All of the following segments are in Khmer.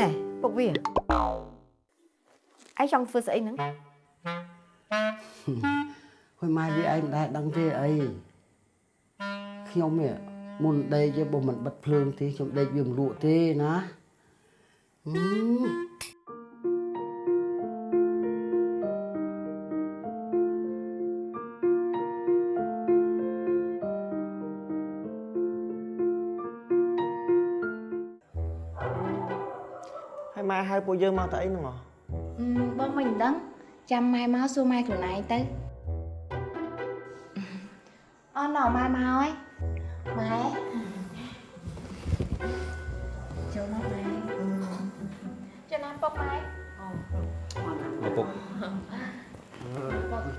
ណែពុកវាឯងចង់ធ្វើស្អីហ្នឹងហួយម៉ែវាឯងមិនដែលដឹងទេអីខ្ញុំនេះមុនដេកទេបើមិនបិទភ្លើងទេខ្ញុំដេកវាមិនលក់ទេណាហឹ យើងមកទៅអីហ្នឹងហ៎បងមិនដឹងចាំម៉ែមកសួរម៉ែខ្លួនឯងទៅអូនណម៉ែមកហើយម៉ែចូលមកម៉ែចូលណាពុកម៉ែឪពុក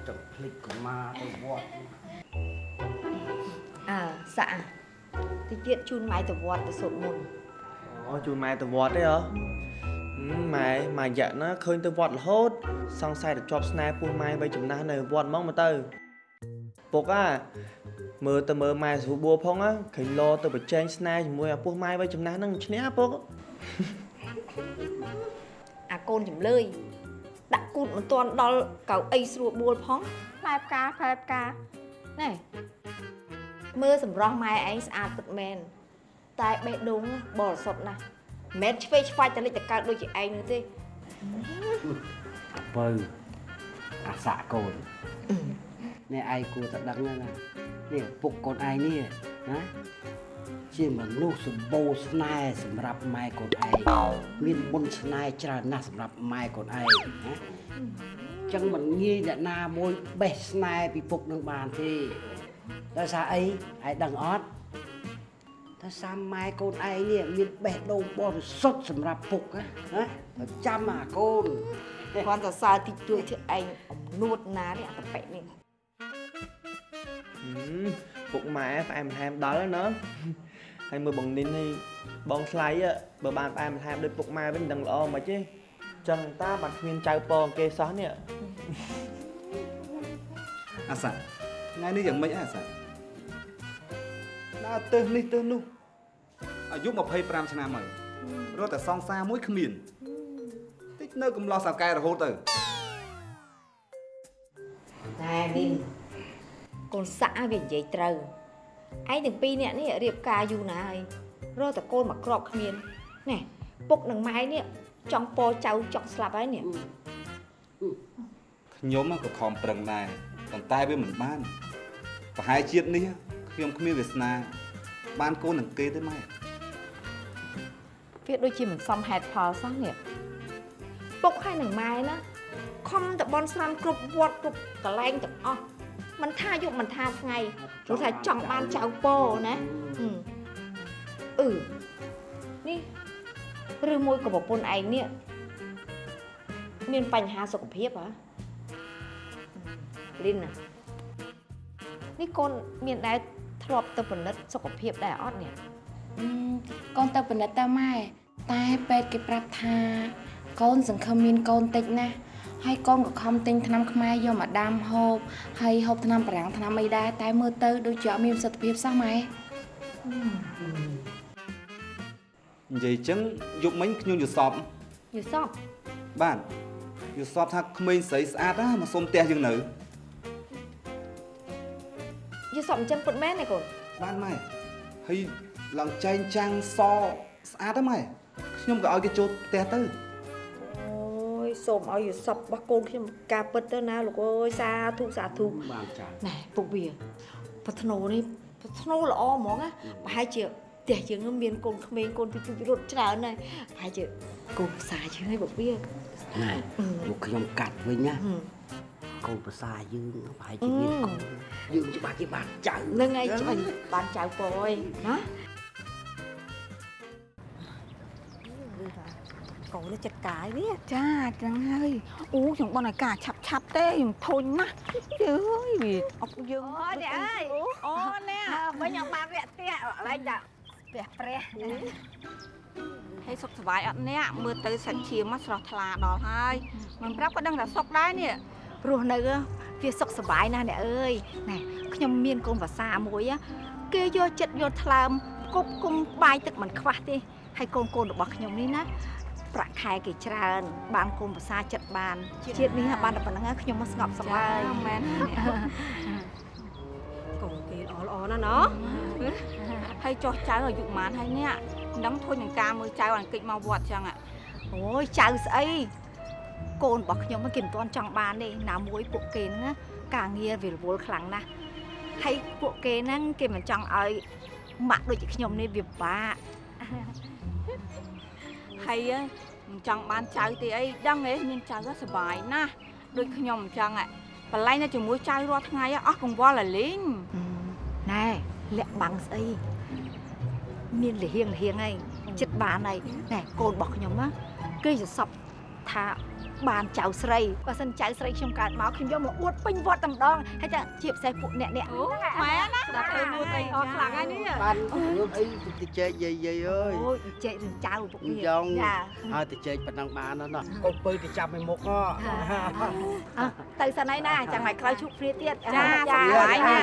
ទៅភ្លេចកុមារទៅវត្តអើសាក់តិចទៀតជូនម៉ែទៅវត្តទៅសូត្រមន្តអូជូនម៉ែទៅវត្តទេហ៎ហឹ មម៉ែមួយរយៈណាឃើញទៅវត្តរហូត សង្ស័យតែជាប់ស្នេហ៍ពោះម៉ែបីចំណាស់នៅវត្តហ្មងមកទៅពុកអាមើលទៅមើលម៉ែស្រួលបួផងណាឃើញលោទៅប្រជែងស្នេហ៍ជាមួយអាពោះម៉ែបីចំណាស់ហ្នឹងឈ្នះពុកអាកូនចំលើយដាក់គូតមិនទាន់ដល់កៅអីស្រួលបួលផងផ្លែផ្កាផ្លែផ្កាណែមើលសម្រស់ម៉ែឯងស្អាតពិតមែនតែបេះដូងបរិសុទ្ធណាស់ មិនមែនឆ្វេងឆ្វាច់តលិចតកើតដូចជាឯងនោះទេបើអាសាក់កូននេះឯងគួរតែដឹងណានេះពុកកូនឯងនេះណាជាមនុស្សសម្បូរស្នេហ៍សម្រាប់ម៉ែកូនឯងមានបុណ្យស្នេហ៍ច្រើនណាស់សម្រាប់ម៉ែកូនឯងណាចឹងមិនងាយអ្នកណាមួយបេះស្នេហ៍ពីពុកនឹងបានទេដោយសារអីឯងដឹងអត់ តែសាមម៉ែកូនឯងនេះមានបេះដូងបរិសុទ្ធសម្រាប់ពុកណាណាតែចាំអាកូនគ្រាន់តែសើតិចតួចធ្វើឯងអំនួតណានេះអាតប៉ិនេះហឹមពុកម៉ែផ្អែមល្ហែមដល់ហើយណាហើយមើលបងនីនហើយបងថ្លៃហ៎បើបានផ្អែមល្ហែមដូចពុកម៉ែវិញមិនដឹងល្អមិនទេចឹងតាបានគ្មានចៅពងគេសោះនេះអាសាថ្ងៃនេះយ៉ាងម៉េចអាសាដើរទៅនេះទៅនោះ អាយុ25ឆ្នាំហើយរត់តែសង្សារមួយគ្មានតិចនៅកំឡោះសៅកែរហូតទៅតែនេះកូនសាក់វានិយាយត្រូវឯងទាំងពីរនាក់នេះរៀបការយូរណាស់ហើយរកតែកូនមកក្របគ្មានណែពុកនិងម៉ែនេះចង់ពោចៅចង់ស្លាប់ហើយនេះខ្ញុំក៏ខំប្រឹងដែរប៉ុន្តែវាមិនបានប្រហែលជាតិនេះខ្ញុំគ្មានវាសនាបានកូននឹងគេទេម៉ែ វាដូចជាមិនសមហេតុផលសោះនេះពុកហើយនឹងម៉ែណាខំតបនស្រាំគ្រប់វត្តគ្រប់កន្លែងទាំងអស់មិនថាយប់មិនថាថ្ងៃព្រោះថាចង់បានចៅពោណាហឹមអឺនេះឬមួយក៏ប្រពន្ធឯងនេះមានបញ្ហាសុខភាពហ៎លីនណានេះកូនមានដែរធ្លាប់ទៅពិនិត្យសុខភាពដែរអត់នេះអឺ កូនទៅពិនិត្យទៅម៉ែតែពេទ្យគេប្រាប់ថា កូនសង្ឃឹមមានកូនតិចណាស់ហើយកូនក៏ខំទិញថ្នាំខ្មែរយកមកដាំហូបហើយហូបថ្នាំបារាំងថ្នាំអីដែរតែមើលទៅដូចជាអត់មានប្រសិទ្ធភាពសោះម៉ែនិយាយចឹងយប់មិញខ្ញុំយល់សពយល់សពបាទយល់សពថាក្មេងស្រីស្អាតណាស់មកសុំផ្ទះយើងនៅយល់សពអញ្ចឹងពិតមែនទេកូនបានម៉ែហើយ ឡើងចែងចាំងសស្អាតហ្នឹងម៉ែខ្ញុំក៏ឲ្យគេចូលផ្ទះទៅអូយសូមឲ្យយល់សពរបស់កូនខ្ញុំការពិតទៅណាលោកអើយសាធុសាធុបានចាណែពុកវាប្រធ្នូនេះប្រធ្នូល្អហ្មងណាប្រហែលជាផ្ទះយើងមានកូនក្មេងកូនពីពីរត់ច្រើនហើយប្រហែលជាកូនភាសាជាងហើយពុកវាណែមកខ្ញុំកាត់វិញណាហឹមកូនប្រសាយើងប្រហែលជាមានកូនយើងច្បាស់ជាបានចៅនឹងឯងច្បាញ់បានចៅពអើយណា កូននេះចិត្តកាយវាចាចឹងហើយអូខ្ញុំបន់ឲ្យការឆាប់ឆាប់ទេខ្ញុំធុញណាស់ជើយវាអុកយើងអូនេះអើយអូនេះវិញអត់បានវាក់ផ្ទះឡើងចាផ្ទះព្រះហើយសុខសប្បាយអត់អ្នកមើលទៅសាច់ឈាមមកស្រស់ថ្លាដល់ហើយមិនប្រាប់ក៏ដឹងថាសុខដែរនេះរស់នៅវាសុខសប្បាយណាស់អ្នកអើយណែខ្ញុំមានកូនភាសាមួយណាគេយកចិត្តយកថ្លើមគប់គុំបាយទឹកមិនខ្វះទេហើយកូនកូនរបស់ខ្ញុំនេះណា ប្រាក់ខែគេច្រើន បានកូនភាសាចិត្តបានជាតិនេះបានតែប៉ុណ្្នឹងហើយខ្ញុំមកស្ងប់ស្ងាត់មែនកូនគេល្អល្អណាស់ណោះហើយចោះចៅអាយុប៉ុន្មានហើយនេះមិនដឹងធុញនឹងការមើលចៅអានកិច្ចមកវត្តចឹង ạ អូយចៅស្អីកូនរបស់ខ្ញុំហ្នឹងគេមិនទាន់ចង់បានទេណាមួយពួកគេហ្នឹងណាការងារវារវល់ខ្លាំងណាស់ហើយពួកគេហ្នឹងគេមិនចង់ឲ្យម៉ាក់ដូចជាខ្ញុំនេះវាពិបាក ហើយមិនចង់បានចៅទេអីដឹងទេមានចៅហ្នឹងសុបាយណាស់ដូចខ្ញុំអញ្ចឹង ạ បលែងនៅជាមួយចៅរាល់ថ្ងៃអស់កង្វល់តែលេងណែលាក់បាំងស្អីមានលហៀងលហៀងហើយចិត្តបានហើយណែកូនរបស់ខ្ញុំណាគេសសពថា បានចៅស្រីបើសិនចៅស្រីខ្ញុំកើតមកខ្ញុំយកមកអួតពេញវត្តតែម្ដងហើយតែជាពិសេសពួកអ្នកអ្នកហ្នឹងម៉ែណាដល់ទៅមួយត្រីអស់ខ្លាំងហើយនេះបានយើងអីតិចយាយយាយអើយអូតិចរឿងចៅពួកវាយងហើយតិចប៉ុណ្ណឹងបានណាកូនពៅទៅចាប់ឲ្យមុខទៅសិនហើយណាចាំថ្ងៃក្រោយជួបគ្នាទៀតចាចាហើយណា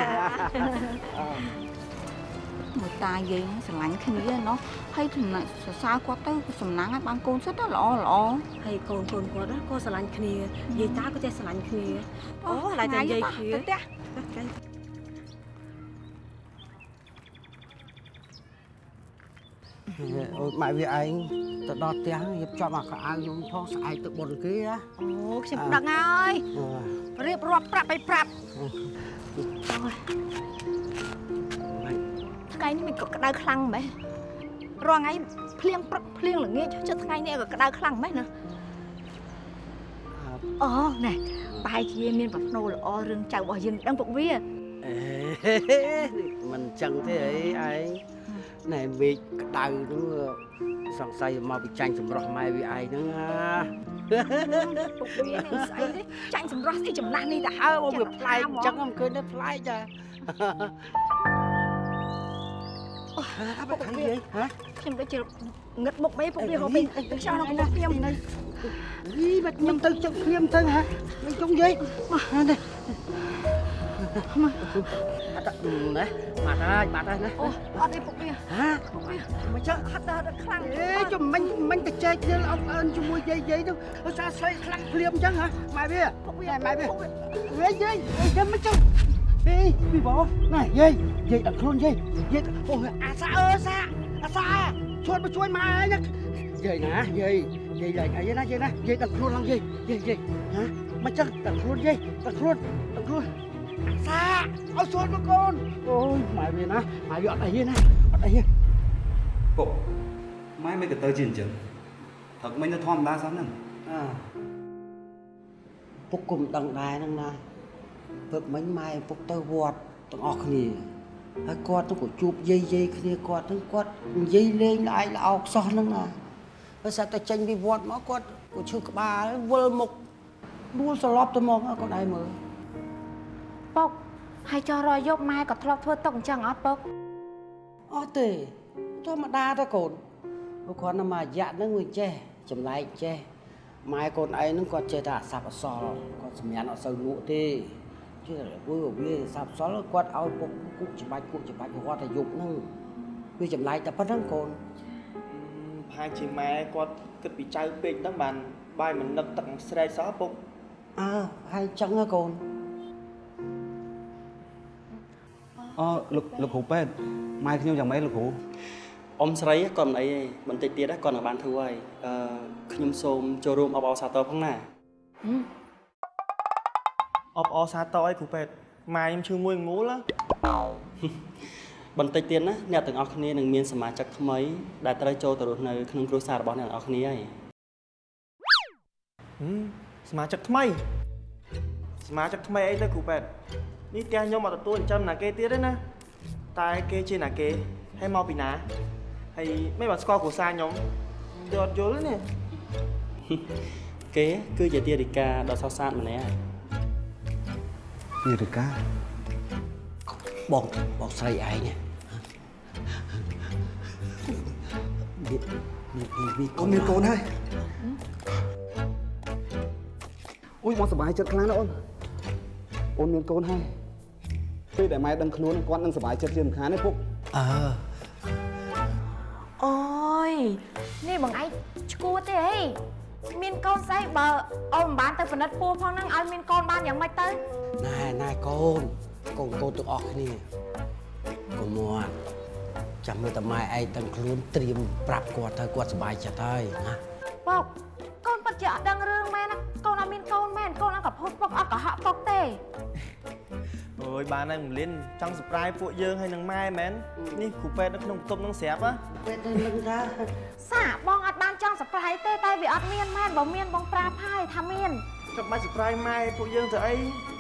មកតាយាយស្រឡាញ់គ្នាណោះ ហើយចំណាក់សរសើរគាត់ទៅសំណាងឲ្យបានកូនសិតទៅល្អល្អហើយកូនកូនគាត់ណាក៏ស្រឡាញ់គ្នាយាយតាក៏ចេះស្រឡាញ់គ្នាអូឡើយតែនិយាយគ្នាទៅផ្ទះអូយម៉ែវាឯងទៅដល់ផ្ទះរៀបចំអាកៅអៅខ្ញុំផងស្អែកទៅបុនគេណាអូខ្ញុំដឹងហើយរៀបរាប់ប្រាប់ឲ្យប្រាប់ថ្ងៃនេះមិនក៏ក្តៅខ្លាំងម៉េះ រាល់ថ្ងៃភ្លៀងព្រឹកភ្លៀងល្ងាចចុះថ្ងៃនេះក៏ក្តៅខ្លាំងម៉េះណាអូណែបែរជាមានប្រផ្នូលល្អរឿងចៅរបស់យើងដឹងពុកវាអេមិនចឹងទេអីឯងណែមេឃក្តៅនោះសង្ស័យមកពីចាញ់សម្រស់ម៉ែវាឯងហ្នឹងណាពុកវានឹងស្អីទេចាញ់សម្រស់ស្អីចំណាស់នេះទៅអើមកវាប្លែកអញ្ចឹងមិនឃើញទេប្លែកចា អូបាត់ហើយយាយហ៎ខ្ញុំដូចជាងឹតមុខមេពុកវាហូបពេញខ្យល់ក្នុងមុខខ្ញុំយីបាត់ខ្ញុំទៅចឹកភ្លាមទៅហ៎មិនចង់យាយមកនេះអត់ណាបាត់ហើយបាត់ហើយណាអូអត់ទេពុកវាហ៎ពុកវាមិនចឹងហត់ដល់ដល់ខ្លាំងអេចាំមិញមិញទៅចែកគ្នាអត់អើនជាមួយយាយយាយទៅឧស្សាហ៍ស្លេកខ្លាំងភ្លាមអញ្ចឹងហ៎ម៉ែវាពុកវាម៉ែវាយាយយាយចាំមិនចឹង អេពីបងណែយាយយាយដល់ខ្លួនយាយយាយអូអាសាអើសាអាសាឈួតមកជួយម៉ែឯងយាយណាយាយយាយឡើងអីណាយាយណាយាយដល់ខ្លួនឡើងយាយយាយយាយហ៎មិនចឹងដល់ខ្លួនយាយដល់ខ្លួនដល់ខ្លួនអាសាឲ្យឈួតមកកូនអូយម៉ែវាណាម៉ែវាអត់អីទេណាអត់អីទេពុកម៉ែមិនក៏ទៅជាអញ្ចឹងព្រឹកមិញទៅធម្មតាសោះហ្នឹងអើពុកគុំដឹងដែរហ្នឹងណា ព្រឹកមិញម៉ែឪពុកទៅវត្តទាំងអស់គ្នាហើយគាត់ទៅក៏ជួបយាយយាយគ្នាគាត់ហ្នឹងគាត់និយាយលេងល្អឯល្អខ្សោះហ្នឹងណាហើយសាប់តែចេញពីវត្តមកគាត់ក៏ឈឺក្បាលវិលមុខដួលសន្លប់ទៅមកគាត់ឯងមើលពុកហើយចោះរយប់ម៉ែក៏ធ្លាប់ធ្វើទុកអញ្ចឹងអត់ពុកអត់ទេធម្មតាទៅកូនព្រោះគាត់នៅមួយរយៈហ្នឹងវាចេះចម្លែកចេះម៉ែកូនឯងហ្នឹងគាត់ចេះតែអស័ព្ទអសល់គាត់សម្ញានអត់សូវលក់ទេ ជឿវាវាអស័ព្ទអសល់គាត់ឲ្យពុកគូកច្បាច់គូកច្បាច់គាត់តែយប់ហ្នឹងវាចម្លែកតែប៉ុណ្្នឹងកូនប្រហែលជាម៉ែគាត់គិតពីចៅពេកហ្នឹងបានបាយមិននឹកទឹកស្រែកសោះពុកអើហើយចឹងហ៎កូនអូលោកលោកគ្រូពេទ្យម៉ែខ្ញុំយ៉ាងម៉េចលោកគ្រូអ៊ំស្រីគាត់មិនអីទេបន្តិចទៀតគាត់នឹងបានធ្វើហើយអឺខ្ញុំសូមចូលរួមអបអរសាទរផងណា អបអរសាទរអីគ្រូពេទ្យម៉ែខ្ញុំឈឺមួយងូលហ៎បន្តិចទៀតណាអ្នកទាំងអស់គ្នានឹងមានសមាជិកថ្មីដែលត្រូវចូលទៅរស់នៅក្នុងគ្រួសាររបស់អ្នកទាំងអស់គ្នាហើយហឹមសមាជិកថ្មីសមាជិកថ្មីអីទៅគ្រូពេទ្យនេះផ្ទះខ្ញុំអត់ទទួលចិញ្ចឹមណាគេទៀតទេណាតែគេជាណាគេហើយមកពីណាហើយមិនបានស្គាល់គ្រួសារខ្ញុំយកអត់យល់ទេនេះគេគឺជាទារិកាដ៏សោកសៅម្នាក់ ហើយពីរិកាបងបងស្រីឯងវាវាអូនមានកូនហើយអូយមកសុបាយចិត្តខ្លាំងណាស់អូនអូនមានកូនហើយពេលដែលម៉ែដឹងខ្លួនគាត់នឹងសុបាយចិត្តជាមិនខានទេពុកអើអូយនេះបងឯងឆ្គួរទេអី មានកូនស្អីបើអូនមិនបានទៅពិនិត្យពោះផងហ្នឹងឲ្យមានកូនបានយ៉ាងម៉េចទៅណែណែកូនកូនកូនទាំងអស់គ្នាកុំមាត់ចាំមើលតែម៉ែឯងទាំងខ្លួនត្រៀមប្រាប់គាត់ទៅគាត់សប្បាយចិត្តហើយណាពុកកូនពិតជាអត់ដឹងរឿងមែនណាកូនអត់មានកូនមែនកូនអត់កពុតពុកអត់កុហកពុកទេ អូយបានហើយមលិនចង់ surprise ពួកយើងហើយនឹងម៉ែមែននេះគ្រូពេទ្យនៅក្នុងបន្ទប់នឹងស្រាប់ហ៎ពេលទៅនឹងថាសាបងអត់បានចង់សប្រៃទេតែវាអត់មានមែនបើមានបងប្រាប់ហើយថាមានចាំបាច់ surprise ម៉ែពួកយើងទៅអី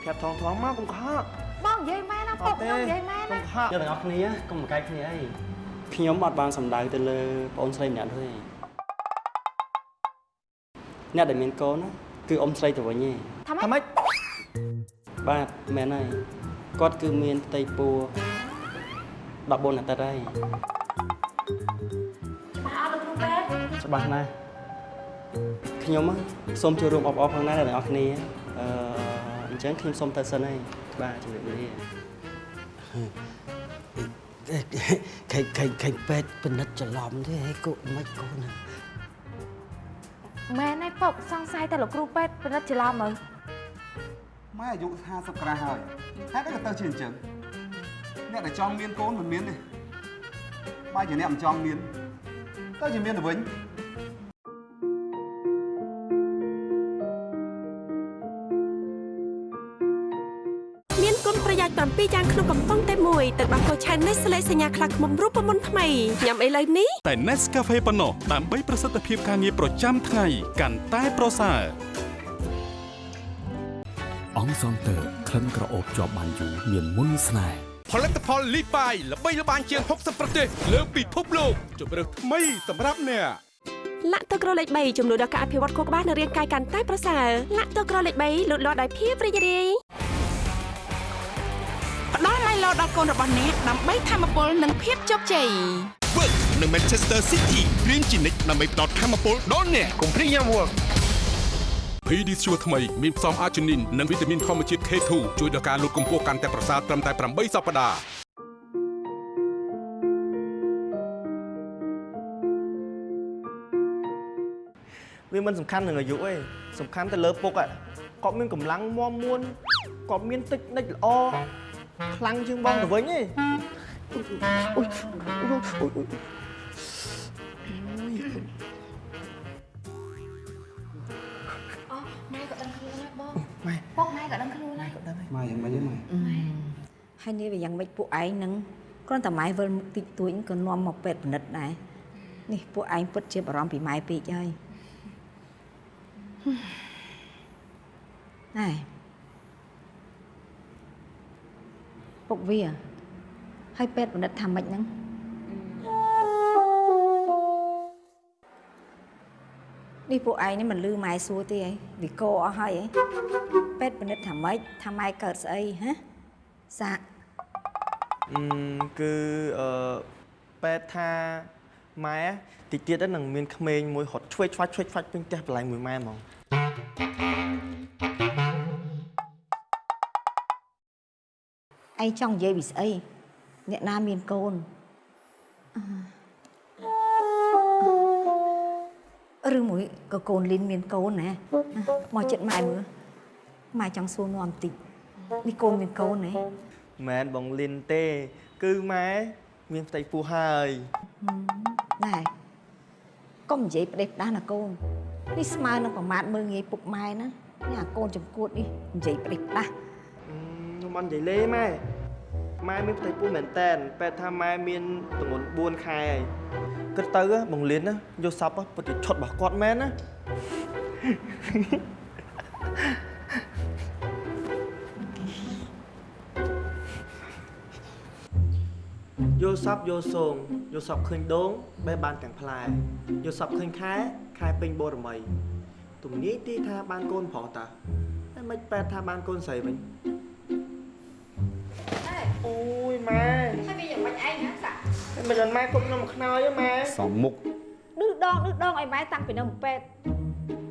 ប្រាប់ថងថងមកកុំកុហកបងនិយាយមែនណាពុកខ្ញុំនិយាយមែនកុំណាកុហកយើងទាំងអស់គ្នាកុំមកកាយគ្នាអីខ្ញុំអត់បានសម្ដៅទៅលើបងអូនស្រីម្នាក់នោះទេអ្នកដែលមានកូនណាគឺអ៊ំស្រីទៅវិញឯងថាម៉េចថាម៉េចបាទមែនហើយ គាត់គឺមានផ្ទៃពោះ14អាទិត្យហើយច្បាស់អត់លោកគ្រូពេទ្យច្បាស់ណាស់ខ្ញុំហ៎សូមចូលរួមអបអរផងដែរអ្នកទាំងអស់គ្នាអឺអញ្ចឹងខ្ញុំសូមទៅសិនហើយបាទជម្រាបលាខេខេខេពេទ្យពិនិត្យច្រឡំទេហេកូនមិនកូនណាមែនហើយពុកសង្ស័យតែលោកគ្រូពេទ្យពិនិត្យច្រឡំមើល ម៉ែអាយុ50ក្រាស់ហើយហេតុអីក៏ទៅជាអញ្ចឹងអ្នកដែលចង់មានកូនមិនមានទេបើជាអ្នកមិនចង់មានទៅជាមានទៅវិញមានគុណប្រយោជន៍7យ៉ាងក្នុងកំប៉ុងតែមួយទឹកដោះគោឆៅនេះស្លេកសញ្ញាខ្លះខ្មុំរូបមន្តថ្មីញ៉ាំឥឡូវនេះតែ Nescafe ប៉ុណ្ណោះដើម្បីប្រសិទ្ធភាពការងារប្រចាំថ្ងៃកាន់តែប្រសើរ អង្គសងតើក្លិនក្រអូបជាប់បានយូរមានមុនស្នេហ៍ផលិតផលលីបាយល្បីល្បាញជាង60ប្រទេសលើពិភពលោកជម្រើសថ្មីសម្រាប់អ្នកលាក់ទឹកក្រលេខ3ជំនួយដល់ការអភិវឌ្ឍខួរក្បាលនិងរាងកាយកាន់តែប្រសើរលាក់ទឹកក្រលេខ3លូតលាស់ដោយភាពរីករាយផ្ដល់ឡៃឡូដល់កូនរបស់អ្នកដើម្បីធម្មពលនិងភាពជោគជ័យ Work នៅ Manchester City រៀនជានិច្ចដើម្បីផ្ដល់ធម៌ពលដល់អ្នកកុំព្រីយ៉ាំ Work PD ជួរថ្មីមានផ្សំអាជីនីននិងវីតាមីនធម្មជាតិ K2 ជួយដល់ការលូតកម្ពស់កាន់តែប្រសើរត្រឹមតែ8សប្តាហ៍វាមិនសំខាន់នឹងអាយុទេសំខាន់ទៅលើពុកហ៎គាត់មានកម្លាំងមាំមួនគាត់មានទឹកនិចល្អខ្លាំងជាងបងទៅវិញទេអូយអូយអូយអូយ កម៉ែក៏ដឹងខ្លួនហើយម៉ែយ៉ាងម៉េចទេម៉ែហើយនេះវាយ៉ាងម៉េចពួកឯងនឹងគ្រាន់តែម៉ែវិលមុខតិចតួចក៏នាំមកពេទ្យពិនិត្យដែរនេះពួកឯងពិតជាបារម្ភពីម៉ែពេកហើយណែពុកវាហើយពេទ្យពិនិត្យថាម៉េចហ្នឹង នេះពួកឯងនេះមិនលឺម៉ែសួរទេហីវាកអស់ហើយហីពេទ្យពិនិត្យថាម៉េចថាម៉ែកើតស្អីហ៎សាក់អឺគឺអឺប៉ែតថាម៉ែតិចទៀតទៅនឹងមានក្មេងមួយរត់ឆ្វេងឆ្វាច់ឆ្វេងឆ្វាច់ពេញផ្ទះបន្លែងមួយម៉ែហ្មងឯងចង់និយាយពីស្អីអ្នកណាមានកូនអឺ ឬមួយក៏កូនលីនមានកូនណាមកចិត្តម៉ែមើលម៉ែចង់សួរនាំបន្តិចនេះកូនមានកូនណាមែនបងលីនទេ គឺម៉ែមានផ្ទៃពោះហើយណែកុំនិយាយផ្ដេសផ្ដាស់ណាកូននេះស្មើនឹងប្រមាថមើងងាយពុកម៉ែណានេះអាកូនចំគួតនេះនិយាយផ្ដេសផ្ដាស់អឺខ្ញុំអត់និយាយលេម៉ែម៉ែមានផ្ទៃពោះមែនតែនប៉ែតថាម៉ែមានទម្ងន់4ខែហើយ គិតទៅហ៎បងលីនណាយកសពហ៎ពិតជាឈុតរបស់គាត់មែនណាយកសពយកសងយកសពឃើញដងបែបបានទាំងផ្លែយកសពឃើញខែខែពេញបូរមីទំនាយទីថាបានកូនប្រុសតាតែមិនប៉ែតថាបានកូនស្រីវិញអូយម៉ែហើយវាយ៉ាងម៉េចឯងណាសាក់តែ មិនដល់ម៉ែគប់ខ្ញុំខ្នើយទេម៉ែសំមុខឌឺដងឌឺដងឲ្យម៉ែតាំងពីនៅពេទ្យ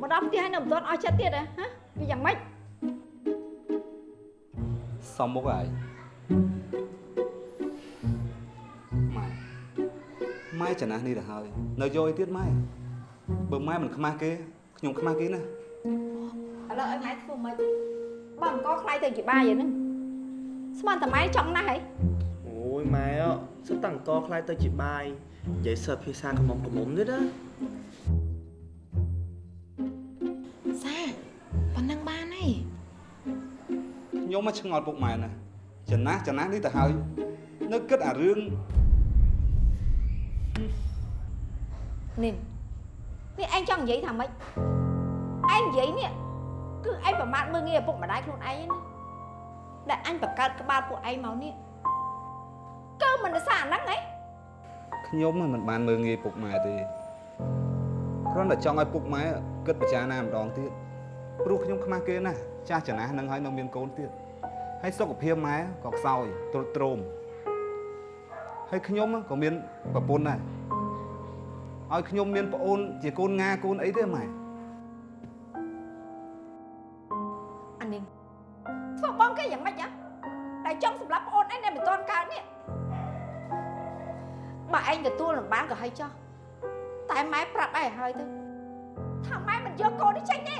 មកដល់ផ្ទះហើយនៅមិនទាន់អស់ចិត្តទៀតហ៎ហ៎វាយ៉ាងម៉េចសំមុខហើយម៉ែម៉ែចំណាស់នេះទៅហើយនៅយកអីទៀតម៉ែបើម៉ែមិនខ្មាស់គេខ្ញុំខ្មាស់គេណាឥឡូវឲ្យម៉ែធ្វើម៉េចបើអង្គខ្លាយទៅជាបាយហ្នឹងស្មានតែម៉ែចង់ណាស់ហី អូយម៉ែអសិតតាំងកខ្លាយទៅជាបាយនិយាយសិតភាសាកំមុំកំមុំទៀតណាសាប៉ុណ្ណឹងបានហើយខ្ញុំមកឆ្ងល់ពុកម៉ែណាចំណាស់ចំណាស់នេះទៅហើយនៅគិតអារឿងនេះនេះឯងចង់និយាយថាម៉េចឯងនិយាយនេះគឺឯងប្រមាថមើងងាយឪពុកម្ដាយខ្លួនឯងណាដែលអញបង្កើតក្បាលពួកឯងមកនេះកើ មិនដោយសារអាហ្នឹងហីខ្ញុំមិនបានមើងងាយពុកម៉ែទេគ្រាន់តែចង់ឲ្យពុកម៉ែគិតពិចារណាម្ដងទៀតព្រោះខ្ញុំខ្មាស់គេណាស់ចាស់ចំណាស់នឹងហើយនៅមានកូនទៀតហើយសុខភាពម៉ែក៏ខ្សោយទ្រុឌទ្រោមហើយខ្ញុំក៏មានប្រពន្ធដែរឲ្យខ្ញុំមានប្អូនជាកូនងាកូនអីទេម៉ែអានេះធ្វើបងគេយ៉ាងម៉េចហ៎តែចង់សម្រាប់ប្អូនឯងដែលមិនទាន់កើតនេះ បើឯងទទួលមិនបានក៏ហើយចោះតែម៉ែប្រាប់ឯងឲ្យហើយទៅថាម៉ែមិនយកកូននេះចេញទេ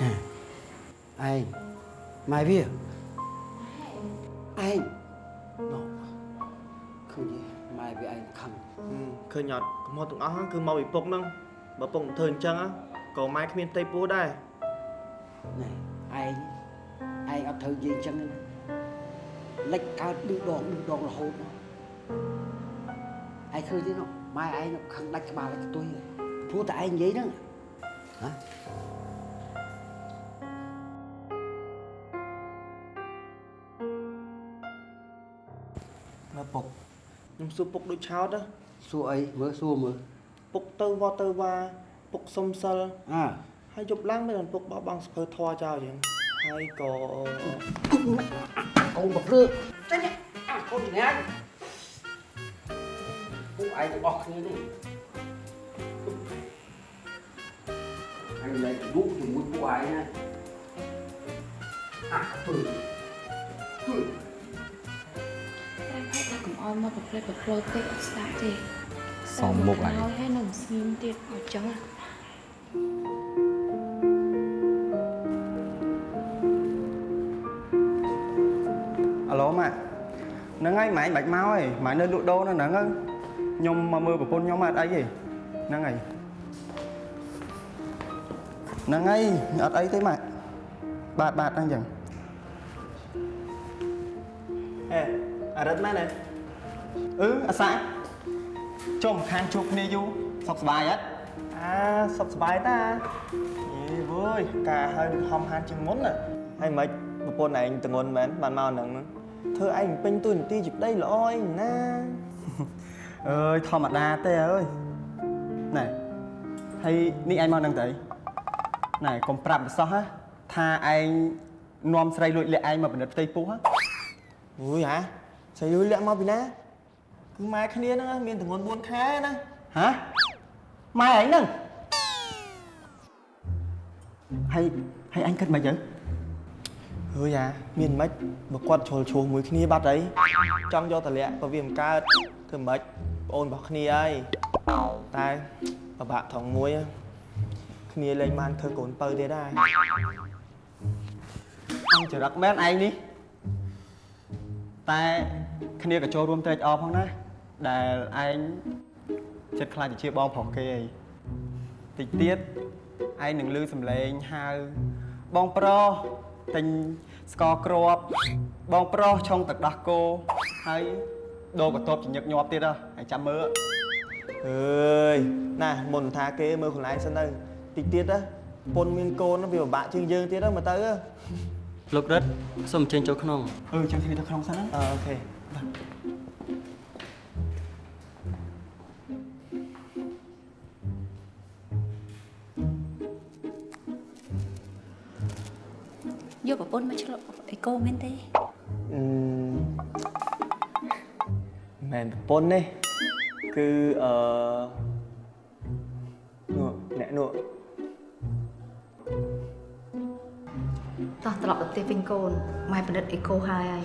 ចាឯងម៉ែវាឯងណូឃើញទេម៉ែវាឯងខឹងឃើញអត់កំហុសទាំងអស់ហ្នឹងគឺមកពីពុកហ្នឹងបើពុកមិនធ្វើអញ្ចឹងក៏ម៉ែគ្មានផ្ទៃពោះដែរណែឯងឯងអត់ត្រូវនិយាយអញ្ចឹងទេណាលិចកើតឌឺដងឌឺដងរហូតណា ឯងឃើញទេណូម៉ែឯងនោះខឹងដាច់ក្បាលដាច់ខ្ទុយហើយព្រោះតែឯងនិយាយហ្នឹងហ៎មើលពុកខ្ញុំសួរពុកដូចឆោតណាសួរអីមើលសួរមើលពុកទៅវត្តទៅវ៉ាពុកសុំសិលអើហើយយប់ឡើងមិនដល់ពុកបោះបង់សភើធွာចោលចឹងហើយក៏កូនប្រព្រឹកចេញអាកូនញ៉ាំពួក ឯងទាំងអស់គ្នានេះអញលែងឌុកជាមួយពួកឯងណាអាពើពើតែផែថាកុំអោយមកប្រព្រឹត្តប្រព្រឹត្តពេកអត់ស្ដាប់ទេសមមុខឯងហើយហើយនឹងស្ងៀមទៀតអត់ចឹងណាអាឡូម៉ាក់ហ្នឹងហើយម៉ែបាច់មកហើយម៉ែនៅលក់ដូរនៅហ្នឹងហើយ ខ្ញុំមកមើលប្រពន្ធខ្ញុំអត់អីទេហ្នឹងហើយហ្នឹងហើយអត់អីទេម៉ាក់បាទបាទហ្នឹងចឹងអេអរិទ្ធមែនទេអឺអាសាចុំខាងជួបគ្នាយូរសុខសប្បាយអត់អាសុខសប្បាយតាយេវើយការហើយដូចហំហានជាងមុនណាហើយមិនប្រពន្ធឯងតងន់មែនបានមកហ្នឹងហ្នឹងធ្វើឯងពេញទួនាទីជាប្តីល្អអីណា អើយធម្មតាទេអើយណែហើយនេះឯងមកនឹងទៅអីណែកុំប្រាប់បសោះណាថាឯងនាំស្រីលួចលាក់ឯងមកពិនិត្យផ្ទៃពោះហ៎អូយហ៎ស្អីលុយលាក់មកពីណាគឺម៉ែគ្នាហ្នឹងណាមានតងន់4ខែណាហ៎ម៉ែឯងហ្នឹងហើយហើយអញគិតមិនទៅអើយអាមានមិនបើគាត់ជ្រុលឈ្លោះមួយគ្នាបាត់អីចង់យកតលាក់ក៏វាមិនកើតធ្វើមិន ប្អូនរបស់គ្នាហើយតែពិបាកថងមួយហ៎គ្នាលែងបានធ្វើកូនពៅទៀតដែរអញចរិតមែនឯងនេះតែគ្នាក៏ចូលរួមត្រេកអរផងណាដែលឯងចិត្តខ្លាចជាបងប្រុសគេអីតិចទៀតឯងនឹងលឺសំឡេងហៅបងប្រុសទិញស្ករគ្រាប់បងប្រុសឆុងទឹកដោះគោហើយ ដូរកន្ទប់ជាញឹកញាប់ទៀតហ៎ហើយចាំមើលអើយណាមុនថាគេមើលខ្លួនឯងសិនទៅតិចទៀតណាពុនមានកូនវាពិបាកជាងយើងទៀតហ្នឹងមើលទៅហ៎លោករិទ្ធសូមអញ្ជើញចូលក្នុងអឺចាំគ្នាទៅក្នុងសិនណាអឺអូខេយកប្រពន្ធមកឆ្លក់អីកូមែនទេអឺ មិនប្រពន្ធទេគឺអឺនោះអ្នកនោះតោះត្រឡប់ទៅផ្ទះវិញកូនម៉ែពិនិត្យអេកូហើយហើយ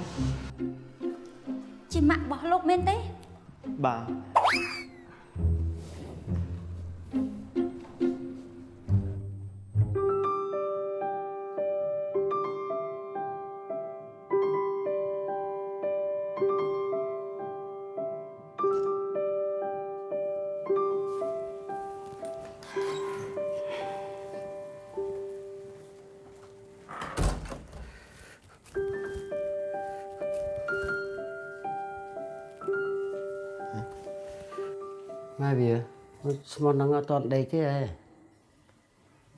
ជាម៉ាក់របស់លោកមែនទេបាទ មត់ហ្នឹងអត់តន់ដេកទេហ៎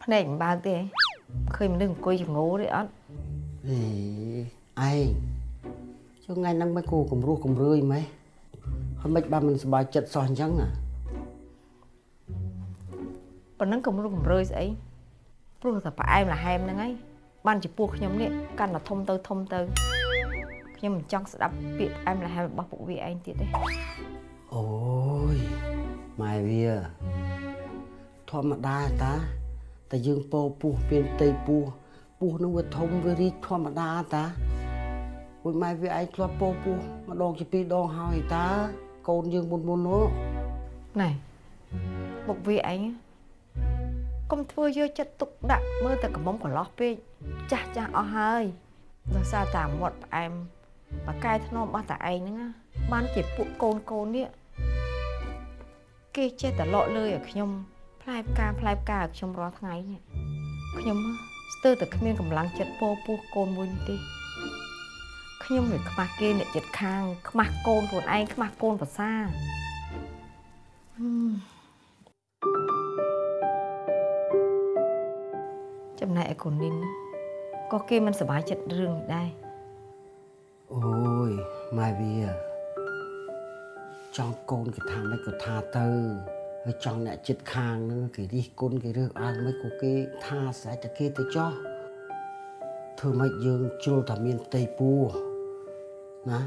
ភ្នែកមិនបើកទេឃើញមនុស្សអង្គុយចងោទេអត់អេឯងចុះថ្ងៃហ្នឹងមិនគូគំរោះគំរឿយម៉េះហើយមិនបានមិនសប្បាយចិត្តសោះអញ្ចឹងណាប៉ុណ្ណឹងកំរុះកំរើយស្អីព្រោះតែផ្អែមល្ហែមហ្នឹងហើយបានជាពោះខ្ញុំនេះកាន់តែធំទៅធំទៅខ្ញុំមិនចង់ស្ដាប់ពាក្យផ្អែមល្ហែមរបស់ពួកវាឯងទៀតទេអូយ ម៉ែវាធម្មតាតាតែយើងពោពុះពៀនផ្ទៃពុះពុះនឹងវាធំវារីកធម្មតាតាអូយម៉ែវាឯងធ្លាប់ពោពុះម្ដងជាពីរដងហើយតា កូនយើងមុនមុននោះណែពួកវាឯងកុំធ្វើយកចិត្តទុកដាក់មើលតែកំមុំកន្លោះពេកចាស់ចាស់អស់ហើយដោយសារតែមាត់ផ្អែមបកកែធ្នមរបស់តាឯងហ្នឹងណាបានជាពួកកូនកូននេះ គេចេះតែលក់លើឲ្យខ្ញុំផ្លែផ្កាផ្លែផ្កាឲ្យខ្ញុំរាល់ថ្ងៃនេះខ្ញុំស្ទើរតែគ្មានកម្លាំងចិត្តពោពោះកូនមួយនេះទេខ្ញុំវាខ្មាស់គេអ្នកចិត្តខាង ខ្មាស់កូនខ្លួនឯងខ្មាស់កូនប្រសាហឹមចំណែកឯកូននេះណាក៏គេមិនសប្បាយចិត្តរឿងនេះដែរអូយម៉ែវា ចង់កូនគេថាមិនក៏ថាទៅហើយចង់អ្នកចិត្តខាងហ្នឹងគេរិះគន់គេរើសអើងមិនក៏គេថាស្រេចតែគេទៅចោះធ្វើម៉េចយើងជ្រុលតែមានផ្ទៃពោះណា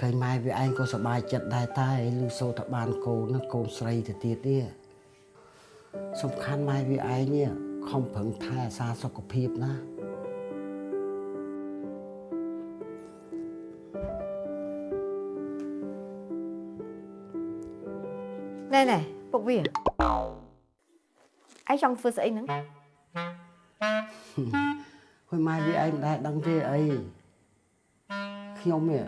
ឃើញម៉ែវាឯងក៏សប្បាយចិត្តដែរតែឮសូរថាបានកូនណាកូនស្រីទៅទៀតនេះសំខាន់ម៉ែវាឯងនេះខំប្រឹងថែអាសាសុខភាពណា ណែណែពួកវាឯងចង់ធ្វើស្អីហ្នឹងហើយម៉ែវាឯងមិនដែលដឹងទេអីខ្ញុំនេះ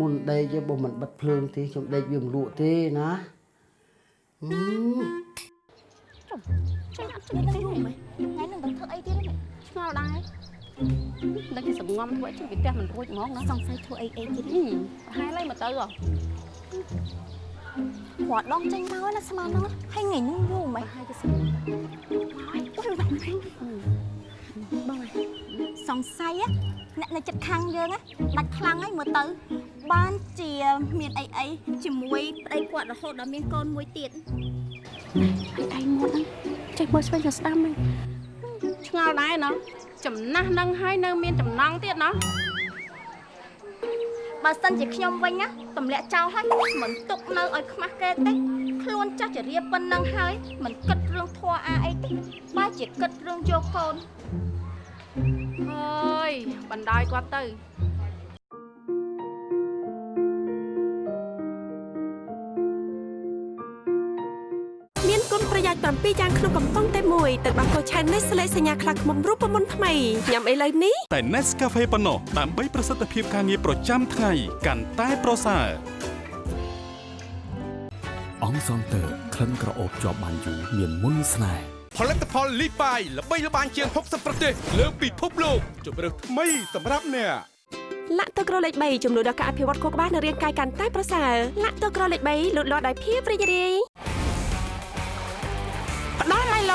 មុនដេកទេបើមិនបិទភ្លើងទេខ្ញុំដេកវាមិនលក់ទេណាហឹមចាំអត់ជួយទៅយូរមែនថ្ងៃនឹងទៅធ្វើអីទៀតឆ្ងល់ដែរដឹងជាសំងំធ្វើជួយពីផ្ទះមិនរួចហ្មងណាសង្ស័យធ្វើអីអីទៀតប្រហែលហើយមកទៅហ៎ គាត់ដងចេញមកណាស្មានហ្នឹងហើយថ្ងៃនេះយូរមែនហើយទៅស្មានបងសង្ស័យអ្នកនៅចិត្តខាងយើងណាដាច់ខ្លាំងហើយមើលទៅ បានជាមានអីអីជាមួយប្តីគាត់រហូតដល់មានកូនមួយទៀតហើយឯងមកហ្នឹងចេះមើលស្វែងរកស្ដាំហ្នឹងឆ្ងល់ដែរណោះចំណាស់នឹងហើយនៅមានចំណងទៀតណោះបើសិនជាខ្ញុំវិញណា ទម្លាក់ចោលហើយមិនទុកនៅឲ្យខ្មាស់គេទេខ្លួនចាស់ចរិយាប៉ុណ្ណឹងហើយមិនគិតរឿងធွာអាអីទេបើជាគិតរឿងយកកូនអើយបណ្ដោយគាត់ទៅ 7យ៉ាងក្នុងកំប៉ុងតែមួយទឹកដោះគោឆាននេះស្លេកសញ្ញាខ្លះខ្មុំរូបមន្តថ្មីញ៉ាំឥឡូវនេះតែ Nescafe ប៉ុណ្ណោះដើម្បីប្រសិទ្ធភាពការងារប្រចាំថ្ងៃកាន់តែប្រសើរអង្គសងតើក្លិនក្រអូបជាប់បានយូរមានមុនស្នេហ៍ផលិតផលលីបាយល្បីល្បាញជាង60ប្រទេសលើពិភពលោកជម្រើសថ្មីសម្រាប់អ្នកលាក់ទឹកក្រលេខ3ជំនួយដល់ការអភិវឌ្ឍខួរក្បាលនិងរាងកាយកាន់តែប្រសើរលាក់ទឹកក្រលេខ3លូតលាស់ដោយភាពរីករាយផ្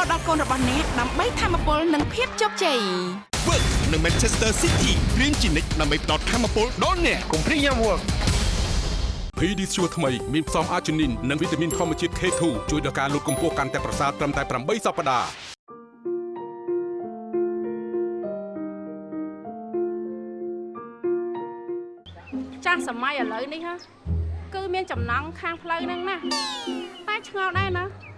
ដល់ឡៃឡូដល់កូនរបស់អ្នកដើម្បីធម្មពលនិងភាពជោគជ័យ Work នៅ Manchester City រៀនជានិច្ចដើម្បីផ្ដល់ធម៌ពលដល់អ្នកកុំព្រីយ៉ាំ Work PD ជួថ្មីមានផ្សំអាជីនីននិងវីតាមីនធម្មជាតិ K2 ជួយដល់ការលូតកម្ពស់កាន់តែប្រសើរត្រឹមតែ8សប្តាហ៍ចាស់សម័យឥឡូវនេះហ៎គឺមានចំណងខាងផ្លូវហ្នឹងណាតែឆ្ងល់ដែរណា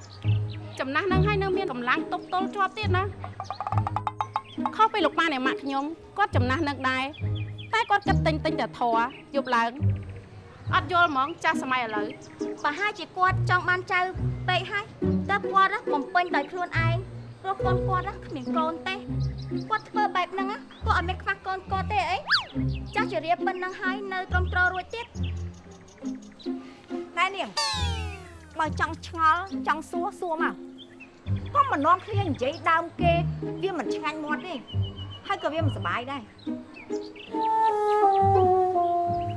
ចំណាស់ហ្នឹងហើយនៅមានកម្លាំងទប់ទល់ជាប់ទៀតណាខុសពីលោកប៉ាអ្នកម៉ាក់ខ្ញុំគាត់ចំណាស់នឹងដែរតែគាត់គិតទិញទិញតែធរយប់ឡើងអត់យល់ហ្មងចាស់សម័យឥឡូវបើហាជាគាត់ចង់បានចៅពេកហើយតើគាត់ណាបំពេញដោយខ្លួនឯងព្រោះកូនគាត់ណាគ្មានកូនទេគាត់ធ្វើបែបហ្នឹងណាគាត់អត់មានខ្វះកូនគាត់ទេអីចាស់ជារៀបប៉ុណ្ណឹងហើយនៅត្រឹមត្រូវរួចទៀតណែនាង បើចង់ឆ្ងល់ចង់សួរសួរមកកុំមិននាំគ្នានិយាយដើមគេវាមិនឆ្ងាញ់មាត់ទេហើយក៏វាមិនសុបាយដែរ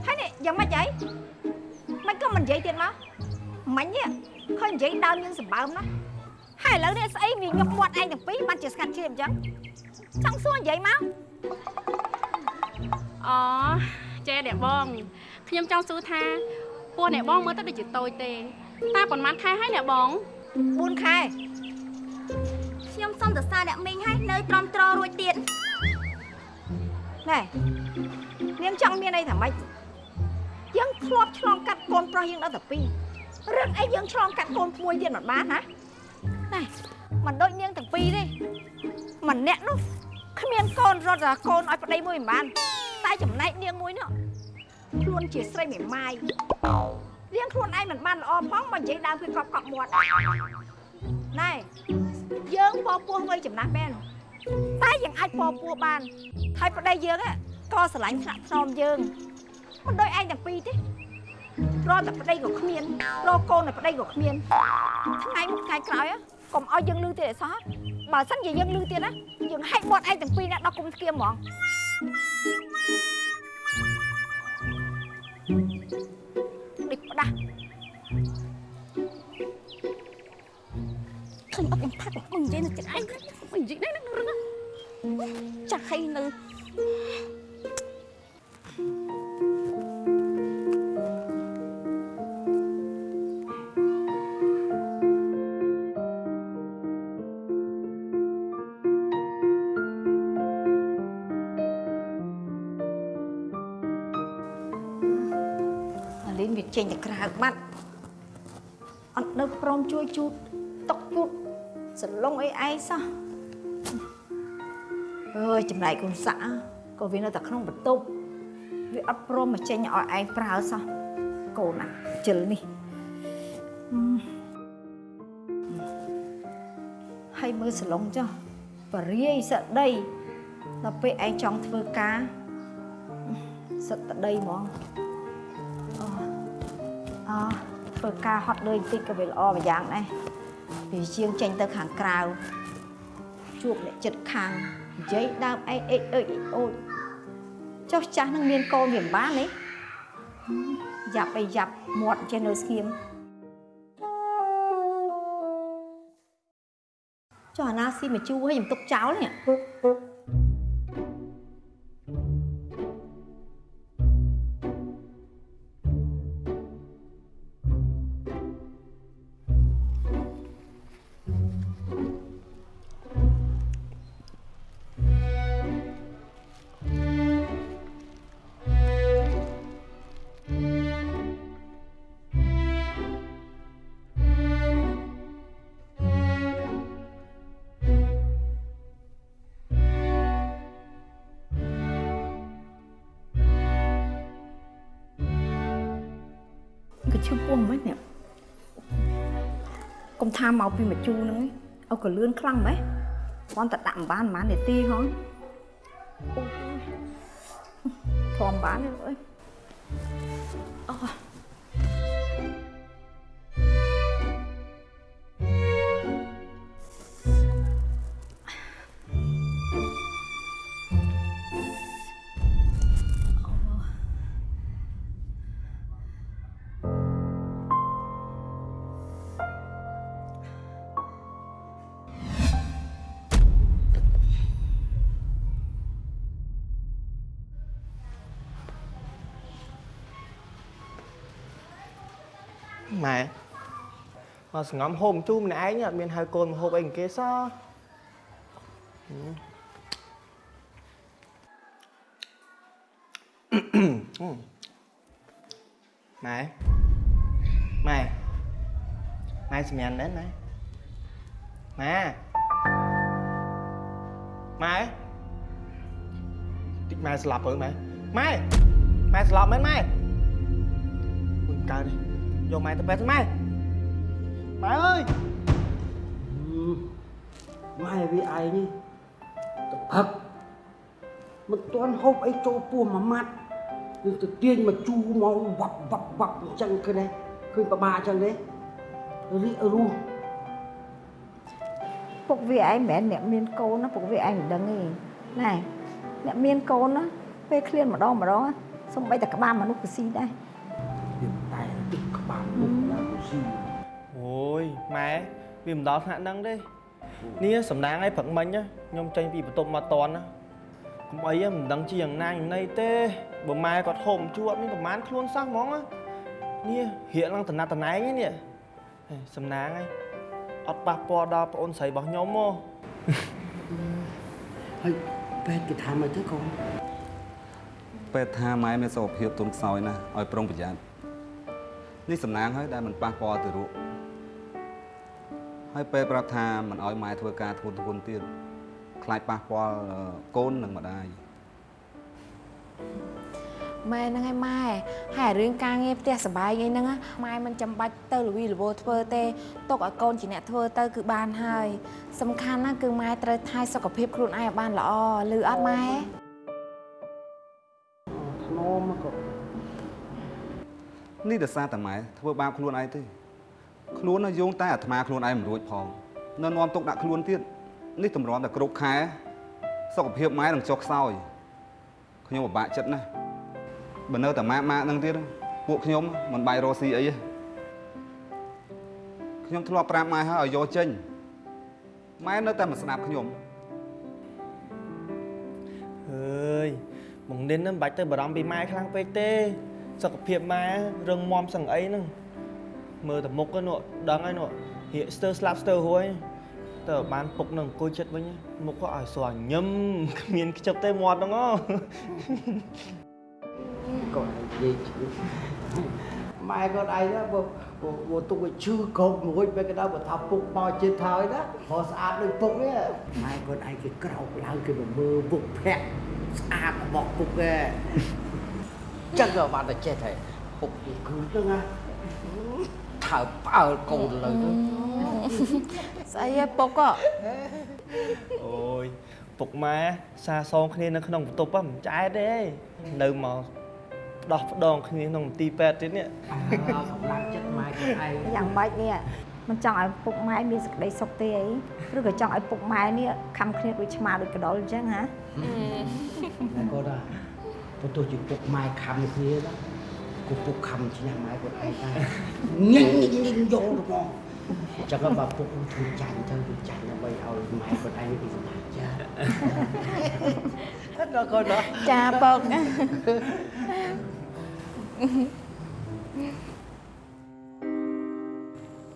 ហើយនេះយ៉ាងម៉េចហីមិនក៏មិននិយាយទៀតមកមិញនេះឃើញនិយាយដើមយើងសម្បើមណាហើយឥឡូវនេះស្អីវាញឹកមាត់ឯងទាំងពីរបានជាស្កាត់ជ្រាបអញ្ចឹងចង់សួរនិយាយមកអូចេអ្នកបងខ្ញុំចង់សួរថាពោះអ្នកបងមើលទៅដូចជាតូចទេ តែប៉ុន្មានខែហើយអ្នកបង4ខែខ្ញុំសុំទៅសារអ្នកមីងឲ្យនៅត្រំត្ររួចទៀតណែនាងចង់មានអីថាម៉េចយើងធ្លាប់ឆ្លងកាត់កូនប្រុសយើងដល់តែពីររឿងអីយើងឆ្លងកាត់កូនមួយទៀតមិនបានណាណែមិនដូចនាងទាំងពីរទេម្នាក់នោះគ្មានកូនរត់តែកូនឲ្យប្តីមួយមិនបានតែចំណែកនាងមួយនោះខ្លួនជាស្រីមេម៉ាយ នាងខ្លួនឯងមិនបានល្អផងបើនិយាយដើមគឺកប់កប់មាត់ណែយើងពពោះវ័យចំណាស់មែនតែយើងអាចពពោះបានហើយប្តីយើងហ្នឹងក៏ស្រឡាញ់ថ្នាក់ថ្នមយើងមិនដូចឯងទាំងពីរទេរកតែប្តីក៏គ្មានរកកូនតែប្តីក៏គ្មានថ្ងៃមុខថ្ងៃក្រោយហ៎កុំឲ្យយើងលឺទៀតអីសោះបើសិនជាយើងលឺទៀតណាយើងហែកមាត់ឯងទាំងពីរណាដល់គុំស្គៀមហ្មង ដូចផ្ដាស់ឃើញអត់ខ្ញុំថាកុំនិយាយនៅចិត្តឯងកុំនិយាយដែរនឹងរឿងហ្នឹងចាស់ហើយនៅ ចេញទៅក្រៅបាត់អត់នៅព្រមជួយជូតតុកជូតសន្លងអីឯងសោះអើយចំណែកកូនសាក់ក៏វានៅតែក្នុងបន្ទប់វាអត់ព្រមមកចេញឲ្យឯងប្រើសោះកូនណាជិលនេះហឹមហើយមើលសន្លងចុះបរាយសក្តីដល់ពេលឯងចង់ធ្វើការសត្វតដីហ្មងអ ធ្វើការហត់លុយបន្តិចក៏វាល្អមួយយ៉ាងដែរពីជាងចេញទៅខាងក្រៅជួបអ្នកចិត្តខាងនិយាយដើមឯងអេកអើយអេកអូចចុះចាស់នឹងមានកូនវាមិនបានទេយ៉ាប់អីយ៉ាប់មាត់ចេះនៅស្ងៀមចុះអាណាស៊ីមកជូរឲ្យខ្ញុំទុកចោលនេះ ឈឺពោះមិននេះកុំថាមកពីមកជូរហ្នឹងឯងឲ្យកលឿនខ្លាំងម៉េះគាត់តែដាក់មិនបានប៉ុន្មាននាទីហងធំបានទេអើយអូ មកសងំហូបជូរម្នាក់ឯងអត់មានហៅកូនមកហូបអី跟គេសោះហឹមម៉ែម៉ែម៉ែសម្ញានដែរម៉ែម៉ែម៉ែតិចម៉ែស្លាប់ទៅម៉ែម៉ែម៉ែស្លាប់មែនម៉ែមួយកើតទេយកម៉ែទៅពេទ្យទៅម៉ែ ម៉ែអើយម៉ែវាឯងនេះទៅផឹកមិនទាន់ហូបអីចូលពោះមួយម៉ាត់គឺទៅទាញមកជូរមកវ៉ាប់វ៉ាប់វ៉ាប់អញ្ចឹងឃើញទេឃើញប្របាអញ្ចឹងទេរីករស់ពុកវាឯងមិនមែនអ្នកមានកូនណាពុកវាឯងមិនដឹងទេណែអ្នកមានកូនណាពេលឃ្លានម្ដងម្ដងណាសំបីតែក្បាលមនុស្សក៏ស៊ីដែរវាតែទឹកក្បាលមុខណាក៏ស៊ីអូយ ម៉ែវាមិនដល់ថ្នាក់ហ្នឹងទេនេះសំណាងឯងព្រឹកមិញណាខ្ញុំចេញពីបន្ទប់មកតន់ណាកុំអីហ៎មិនដឹងជាយ៉ាងណាយ៉ាងណីទេបើម៉ែគាត់ហូបជួអត់មានប្រមាណខ្លួនសោះហ្មងណានេះរៀកឡើងតំណាត់តំណែងឯនេះហេសំណាងឯងអត់ប៉ះពាល់ដល់ប្អូនស្រីរបស់ខ្ញុំមកហើយពេទ្យគេថាមកទៅកូនពេទ្យថាម៉ែមានសុខភាពទន់ខ្សោយណាស់ឲ្យប្រុងប្រយ័ត្ននេះសំណាងហើយដែលមិនប៉ះពាល់ទៅរូប ហើយពេទ្យប្រាប់ថាមិនឲ្យម៉ែធ្វើការធ្ងន់ធ្ងរទៀតខ្លាចប៉ះពាល់កូននិងម្ដាយម៉ែហ្នឹងឯងម៉ែហើយរឿងការងារផ្ទះសបាយអីហ្នឹងណាម៉ែមិនចាំបាច់ទៅលវីលវោធ្វើទេទុកឲ្យកូនជាអ្នកធ្វើទៅគឺបានហើយ សំខាន់ណាស់គឺម៉ែត្រូវថែសុខភាពខ្លួនឯងឲ្យបានល្អឮអត់ម៉ែធ្នមមកកូននេះដោយសារតែម៉ែធ្វើបាបខ្លួនឯងទេ ខ្លួននៅយោងតែអាត្មាខ្លួនឯងមិនរួចផងនៅនាំទុកដាក់ខ្លួនទៀតនេះតម្រាំតែគ្រប់ខែសុខភាពម៉ែនឹងចុះខ្សោយខ្ញុំពិបាកចិត្តណាស់បើនៅតែម៉ាក់ម៉ាក់ហ្នឹងទៀតពួកខ្ញុំមិនបាយរស់ស៊ីអីទេខ្ញុំធ្លាប់ប្រាប់ម៉ែហើយឲ្យយកចេញម៉ែនៅតែមិនស្ដាប់ខ្ញុំអើយបងនិនហ្នឹងមិនបាច់ទៅបារម្ភពីម៉ែខ្លាំងពេកទេសុខភាពម៉ែរឹងមាំសឹងអីហ្នឹង មើលតែមុខហ្នឹងដឹងហើយនោះរៀកស្ទើរស្លាប់ស្ទើររួយតើបានពុកនឹងអង្គុយចិត្តវិញមុខក៏ឲ្យស្រញញឹមគ្មានខ្ជិបទេមាត់ហ្នឹងហ៎កូននិយាយជឿម៉ែគាត់ឯងណាបើបើទុកឲ្យឈឺកោកមួយបែរក៏ដល់បើថាពុកមកចិត្តហើយណាព្រោះស្អាតដូចពុកនេះម៉ែគាត់ឯងគេក្រោកឡើងគេមកមើលពុកភ័ក្រស្អាតរបស់ពុកឯងចឹងក៏បានតែចេះតែពុកគឺហ្នឹងណា ថើបអើលកូនលើទៅស្អីហ៎ពុកអូយពុកម៉ែសាសងគ្នានៅក្នុងបន្ទប់ហ្នឹងមិនចែកទេនៅមកដោះផ្ដងគ្នាក្នុងមន្ទីរពេទ្យទៀតនេះកម្លាំងចិត្តម៉ែគាត់ឯងយ៉ាងម៉េចនេះមិនចង់ឲ្យពុកម៉ែមានសេចក្តីសុខទេអីឬក៏ចង់ឲ្យពុកម៉ែនេះខំគ្នាដូចឆ្មាដូចកដុលអញ្ចឹងហ៎ម៉ែគាត់ថាបើទោះជាពុកម៉ែខំគ្នាណា គូពុកខំឈ្នះម៉ែគាត់ឯងដែរញញញញយកទៅមកអញ្ចឹងបើពុកធ្វើចាញ់ទៅវាចាញ់ដើម្បីឲ្យម៉ែគាត់ឯងពីសម្រាប់ចាអត់ដល់គាត់ដល់ចាពុក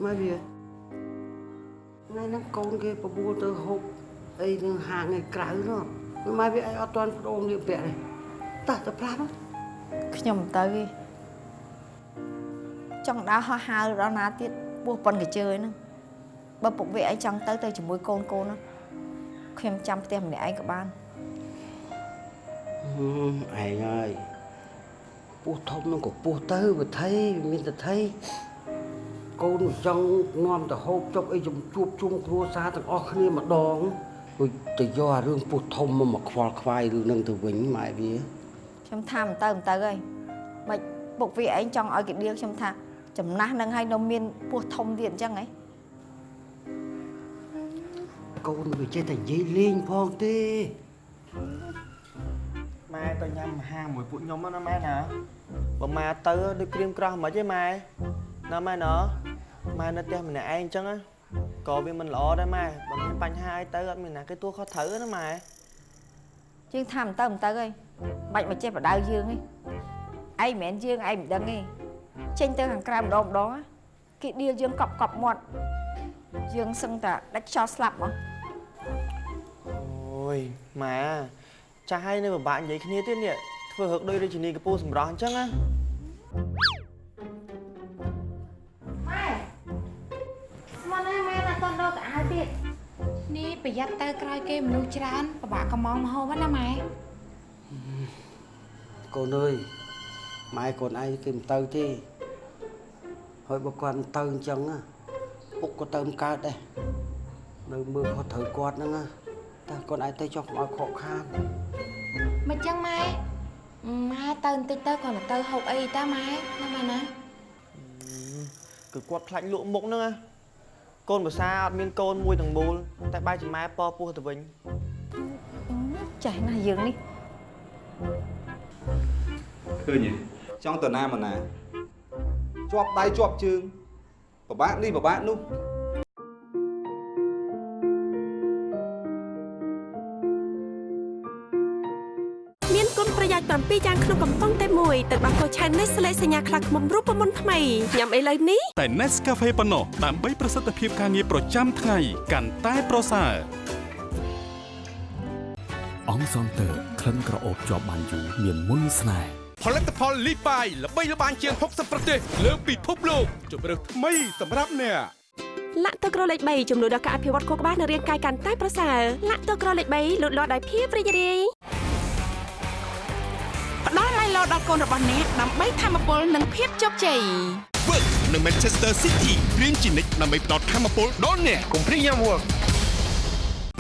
មកវាថ្ងៃហ្នឹងកូនគេបបួលទៅហូបអីនឹងហាងឯក្រៅនោះមកវាឯងអត់ទាន់ប្រដងលៀបពាក់ទេតោះទៅប្រាប់ខ្ញុំមិនទៅទេ ចង់ដើរហោះហើរដល់ណាទៀតពោះប៉ុនកញ្ជើហ្នឹងបើពុកវាឯងចង់ទៅទៅជាមួយកូនកូនហ្នឹងខ្ញុំចាំផ្ទះម្នាក់ឯងក៏បានឯងហើយពោះធំនឹងក៏ពោះទៅវិថីមានតែថៃកូនចង់នាំទៅហូបចុកអីជំជួបជុំគ្រួសារទាំងអស់គ្នាម្ដងដូចទៅយកអារឿងពោះធំមកមកខ្វល់ខ្វាយរឿងនឹងទៅវិញម៉ែវាខ្ញុំថាមិនទៅមិនទៅហើយមិនពុកវាឯងចង់ឲ្យគេដៀលខ្ញុំថា ចំណាស់នឹងឲ្យនៅមានពោះធំទៀតអញ្ចឹងហ៎កូនវាចេះតែនិយាយលេងផងទេម៉ែទៅញ៉ាំអាហារមួយពួកខ្ញុំណាម៉ែណាបើម៉ែទៅដូចក្រៀមក្រោះមិនទេម៉ែណាម៉ែណាម៉ែនៅផ្ទះម្នាក់ឯងអញ្ចឹងណាក៏វាមិនល្អដែរម៉ែបើមានបញ្ហាអីទៅអត់មានណាគេទួខុសត្រូវណាម៉ែយើងថាមិនទៅមិនទៅហើយបាច់មកចេះបដៅយើងឯងឯងមិនមែនយើងឯងមិនដឹងទេ ចេញទៅខាងក្រៅម្ដងម្ដងណាគេដៀលយើងកប់កប់មាត់យើងសឹងតែដាច់ខ្យល់ស្លាប់មកអូយម៉ែចាស់ហើយនៅពិបាកនិយាយគ្នាទៀតនេះធ្វើរឹកដូចរាជិនីកពូសម្រស់អញ្ចឹងណាម៉ែស្មានណាម៉ែណាតន់ដល់កៅអៅទៀតនេះប្រយ័ត្នទៅក្រោយគេមនុស្សច្រើនពិបាកកំងមហូបណាម៉ែកូនអើយម៉ែកូនឯងគេមិនទៅទេ ហើយបើគាត់មិនទៅអញ្ចឹងណាពុកក៏ទៅមិនកើតដែរនៅមើលខុសត្រូវគាត់ហ្នឹងណាតែកូនឯងទៅចុះកុំឲ្យខកខានមិនចឹងម៉ែម៉ែទៅបន្តិចទៅគ្រាន់តែទៅហូបអីតាម៉ែណាម៉ែណាគឺគាត់ខ្លាចលក់មុខហ្នឹងណាកូនភាសាអត់មានកូនមួយទាំងមូលតែបែរជាម៉ែពពោះទៅវិញចេះណាស់យើងនេះឃើញទេចង់ទៅណាមកណា ជាប់ដៃជាប់ជើងពិបាកនេះពិបាកនោះមានគុណប្រយោជន៍7យ៉ាងក្នុងកំប៉ុងតែមួយទឹកដោះគោឆាន Nestle សញ្ញាខ្លាឃ្មុំរូបមន្តថ្មីញ៉ាំឥឡូវនេះតែ Nescafe ប៉ុណ្ណោះដើម្បីប្រសិទ្ធភាពការងារប្រចាំថ្ងៃកាន់តែប្រសើរអង្គសន្ទើក្លិនក្រអូបជាប់បានយូរមានមុនស្នេហ៍ ផលិតផលលីបាយល្បីល្បាញជាង60ប្រទេសលើពិភពលោកជម្រើសថ្មីសម្រាប់អ្នកលាក់ទឹកក្រលេខ3ជំនួយដល់ការអភិវឌ្ឍខួរក្បាលនិងរាងកាយកាន់តែប្រសើរលាក់ទឹកក្រលេខ3លូតលាស់ដោយភាពរីករាយផ្ដល់ឡៃឡូដល់កូនរបស់អ្នកដើម្បីធម្មពលនិងភាពជោគជ័យ Work នៅ Manchester City រៀនជានិច្ចដើម្បីផ្ដល់ធម៌ពលដល់អ្នកកុំព្រីយ៉ាំ Work PD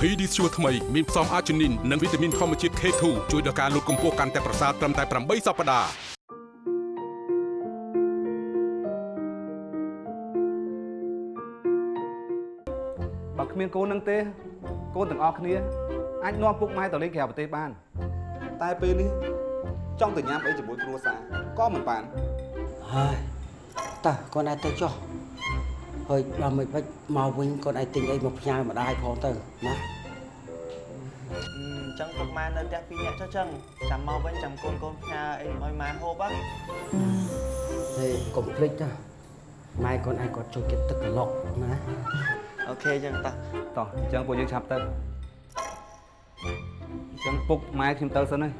ស្ជួថ្មីមានផ្សំអាជីនីននិងវីតាមីនធម្មជាតិ K2 ជួយដល់ការលូតកម្ពស់កាន់តែប្រសើរត្រឹមតែ8សប្តាហ៍បើគ្មានកូននឹងទេ កូនទាំងអស់គ្នា អាចនាំពុកម៉ែទៅលេងក្រៅប្រទេសបាន តែពេលនេះចង់ទៅញ៉ាំអីជាមួយគ្រួសារក៏មិនបានហើយតើកូនឯងទៅចុះ ហើយដល់មិនបាច់មកវិញកូនឯងទិញអីមកផ្ញើម្ដាយផងទៅណាអញ្ចឹងពុកម៉ែនៅផ្ទះពីរនាក់ចុះចឹងចាំមកវិញចាំកូនកូនផ្ញើអីឲ្យម៉ែហូបហ៎ហើយកុំភ្លេចណាម៉ែកូនឯងគាត់ចូលចិត្តទឹកក្លុកណាអូខេចឹងតោះតោះអញ្ចឹងពួកយើងឆាប់ទៅអញ្ចឹងពុកម៉ែខ្ញុំទៅសិនហើយ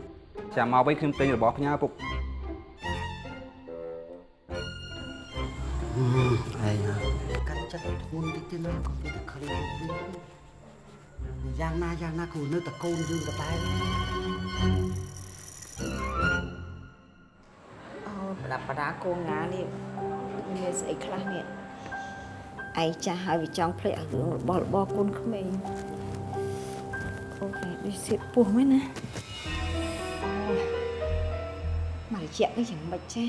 ចាំមកវិញខ្ញុំទិញរបស់ផ្ញើពុកអឺឯងណា កាត់ចិត្តធ្ងន់តិចទៀតណាកុំទៅឃើញយ៉ាងណាយ៉ាងណាគូនៅតកូនយើងក៏តែអូប្រដាប់ប្រដាគោងានេះមានស្អីខ្លះនេះឯងចាស់ហើយវាចង់ភ្លេចឲ្យរឿងរបស់របរកូនក្មេងអូនេះដូចសៀតពោះមែនណាអូមកជាក់នេះយ៉ាងម៉េចចេះ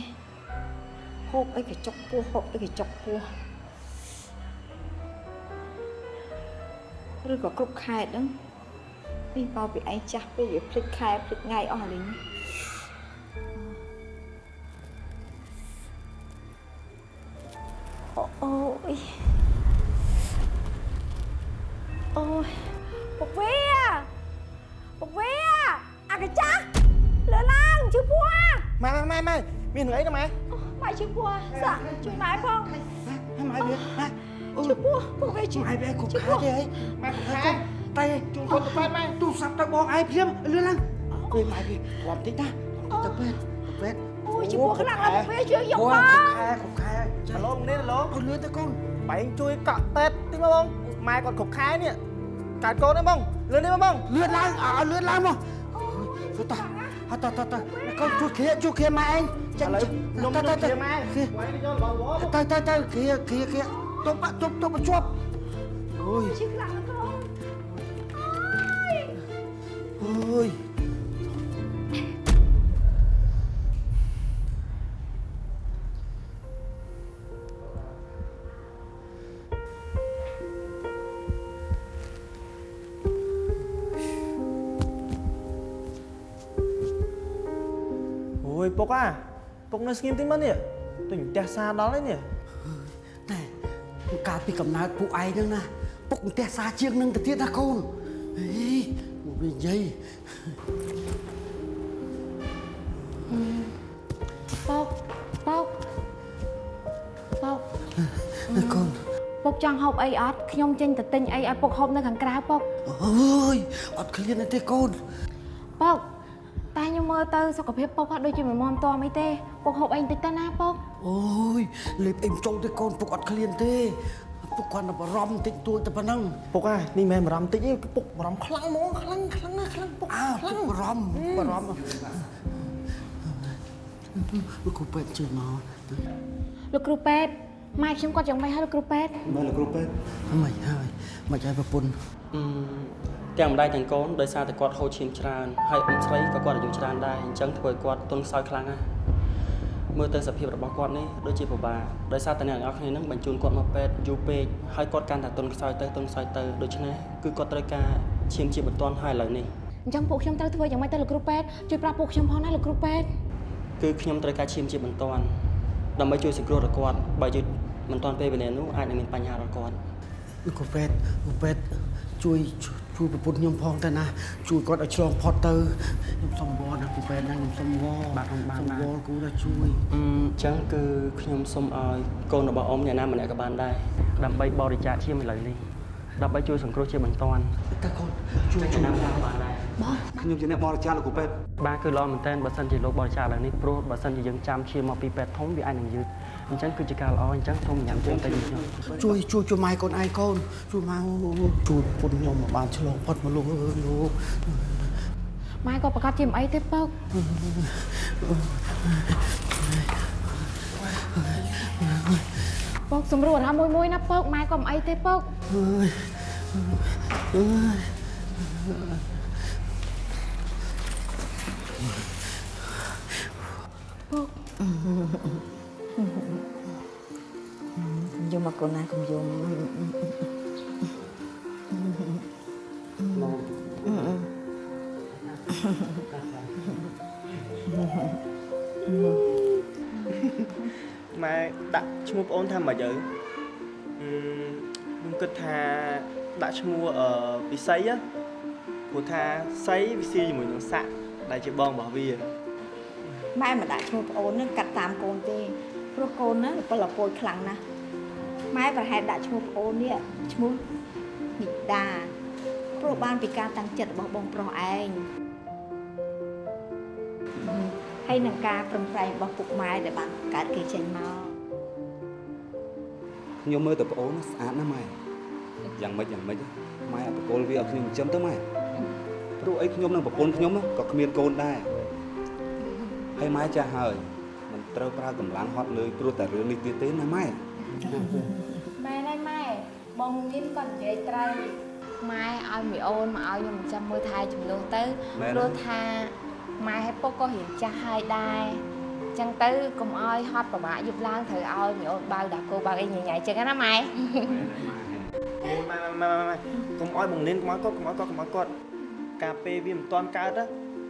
ហូបអីក៏ចុកពោះហូបអីក៏ចុកពោះ ឬក៏គ្រប់ខែហ្នឹងនេះមកពីឯងចាស់ពេកវាភ្លេចខែភ្លេចថ្ងៃអស់ហើយ ព្ទទៅបងឯងភ្លាមលឿនឡើងពេលម៉ែវាគាត់តិចណាទៅពេទ្យទៅពេទ្យអូយជឿពោះខ្លាំងណាស់ពុកវាជឿយកអូមកគ្រប់ខែគ្រប់ខែហៅឡូនេះឡូអត់លឿនទៅកូនបែងជួយកក់តេតតិចមកបងម៉ែគាត់គ្រប់ខែនេះកើតកូនទេបងលឿននេះមកបងលឿនឡើងឲ្យលឿនឡើងមកទៅតោះអត់តោះតោះតោះកូនជួយគ្រាជួយគ្រាម៉ែឯងចេញឥឡូវខ្ញុំទៅទៅទៅទៅទៅម៉ែគ្រាໄວនេះយកបងវត្តទៅទៅទៅគ្រាគ្រាគ្រាទុបទុបទុបជាប់អូយជឿខ្លាំង យអូយពុកអាពុកនៅស្ងៀមតិចមកនេះទិញផ្ទះសាដល់ហើយនេះតែកាលពីកំណើតពួកឯងហ្នឹងណាពុកផ្ទះសាជាងនឹងទៅទៀតណាកូន អេមកវិញនិយាយពុកពុកពុកណាកូនពុកចង់ហូបអីអត់ខ្ញុំចេញទៅទិញអីឲ្យពុកហូបនៅខាងក្រៅពុកអើយអត់ឃ្លានទេកូនពុកតែខ្ញុំមើលទៅសុខភាពពុកអត់ដូចជាមិនមាំទាំអីទេពុកហូបអីបន្តិចទៅណាពុកអូយលេបអីមិនចង់ទេកូនពុកអត់ឃ្លានទេ ពុកគាត់តែបារម្ភបន្តិចតួចតែប៉ុណ្ណឹងពុកអានេះមិនមែនបារម្ភតិចទេពុកបារម្ភខ្លាំងហ្មងខ្លាំងខ្លាំងណាស់ខ្លាំងពុកអើពុកបារម្ភបារម្ភលោកគ្រូពេទ្យជួយមកលោកគ្រូពេទ្យម៉ែខ្ញុំគាត់យ៉ាងម៉េចហើយលោកគ្រូពេទ្យមើលលោកគ្រូពេទ្យមិនហើយមិនឲ្យប្រពន្ធទាំងម្ដាយទាំងកូនដោយសារតែគាត់ហូរឈាមច្រើនហើយអ៊ំស្រីក៏គាត់អាយុច្រើនដែរអញ្ចឹងធ្វើឲ្យគាត់ទន់ខ្សោយខ្លាំងណាស់ មើលទៅសភាពរបស់គាត់នេះដូចជាពិបាកដោយសារតែអ្នកទាំងអស់គ្នានឹងបញ្ជូនគាត់មកពេទ្យយូរពេកហើយគាត់កាន់តែទន់ខ្សោយទៅទន់ខ្សោយទៅដូច្នេះគឺគាត់ត្រូវការឈាមជាបន្ទាន់ហើយឥឡូវនេះអញ្ចឹងពួកខ្ញុំត្រូវធ្វើយ៉ាងម៉េចទៅលោកគ្រូពេទ្យជួយប្រាប់ពួកខ្ញុំផងណាលោកគ្រូពេទ្យគឺខ្ញុំត្រូវការឈាមជាបន្ទាន់ដើម្បីជួយសង្គ្រោះដល់គាត់បើយឺតមិនទាន់ពេលវេលានោះអាចនឹងមានបញ្ហាដល់គាត់លោកគ្រូពេទ្យលោកពេទ្យជួយ ជួយជួយប្រពន្ធខ្ញុំផងទៅណាជួយគាត់ឲ្យឆ្លងផុតទៅខ្ញុំសុំវល់ណាគូពេទ្យណាខ្ញុំសុំវល់បាទខ្ញុំបានសុំបាទវល់គូណាជួយអឺអញ្ចឹងគឺខ្ញុំសូមឲ្យកូនរបស់អ៊ំអ្នកណាម្នាក់ក៏បានដែរដើម្បីបរិច្ចាគឈាមឥឡូវនេះដើម្បីជួយសង្គ្រោះជាបន្ទាន់តើកូនជួយអ្នកណាម្នាក់ក៏បានដែរខ្ញុំជាអ្នកបរិច្ចាគលោកគ្រូពេទ្យបាទគឺល្អមែនតើបើសិនជាលោកបរិច្ចាគឥឡូវនេះព្រោះបើសិនជាយើងចាំឈាមមកពីពេទ្យធំវាអាចនឹងយឺត អញ្ចឹងគឺជាការល្អអញ្ចឹងសូមញ៉ាំជើងទៅនេះខ្ញុំជួយជួយជួយម៉ែកូនឯងកូនជួយម៉ែជួយប្រពន្ធខ្ញុំមកបានឆ្លងផុតមកលោកអើយលោកម៉ែក៏ប្រកាសជាមិនអីទេពុកពុកសម្រួលណាមួយមួយណាពុកម៉ែក៏មិនអីទេពុកអើយអើយពុក យំមកកូនណាកុំយំម៉ែដាក់ឈ្មោះប្អូនថាម៉េចទៅអឺខ្ញុំគិតថាដាក់ឈ្មោះអឺពិសីណាព្រោះថាសីវាស៊ីជាមួយនឹងសាក់ដែលជាបងរបស់វាម៉ែមិនដាក់ឈ្មោះប្អូននឹងកាត់តាមកូនទេ ព្រោះកូនណាពលអពុយខ្លាំងណាស់ម៉ែប្រហែលដាក់ឈ្មោះប្អូននេះឈ្មោះនិដាព្រោះបានពីការតាំងចិត្តរបស់បងប្រុសឯងហើយនឹងការប្រឹងប្រែងរបស់ពុកម៉ែដែលបានកើតគេចេញមកខ្ញុំមើលតែប្អូនស្អាតណាស់ម៉ែយ៉ាងម៉េចយ៉ាងម៉េចម៉ែអបកុលវាឲ្យខ្ញុំចិញ្ចឹមទៅម៉ែព្រោះអីខ្ញុំនឹងប្រពន្ធខ្ញុំក៏គ្មានកូនដែរហើយម៉ែចាស់ហើយ មិនត្រូវប្រើកម្លាំងហត់លើយព្រោះតែរឿងនេះទៀតទេណាម៉ែម៉ែណៃម៉ែបងមានក៏និយាយត្រូវម៉ែឲ្យមីអូនមកឲ្យខ្ញុំចាំមើលថែចំនួនទៅព្រោះថាម៉ែឲ្យពុកក៏រៀងចាស់ហើយដែរចឹងទៅកុំឲ្យហត់ប្របាក់យប់ឡើងត្រូវឲ្យមីអូនបើដាក់គោបើអីញ៉ៃញ៉ៃចឹងណាម៉ែអូម៉ែម៉ែម៉ែម៉ែកុំឲ្យបងនេនកុំឲ្យគាត់កុំឲ្យគាត់កុំឲ្យគាត់ការពេលវាមិនទាន់កើតណា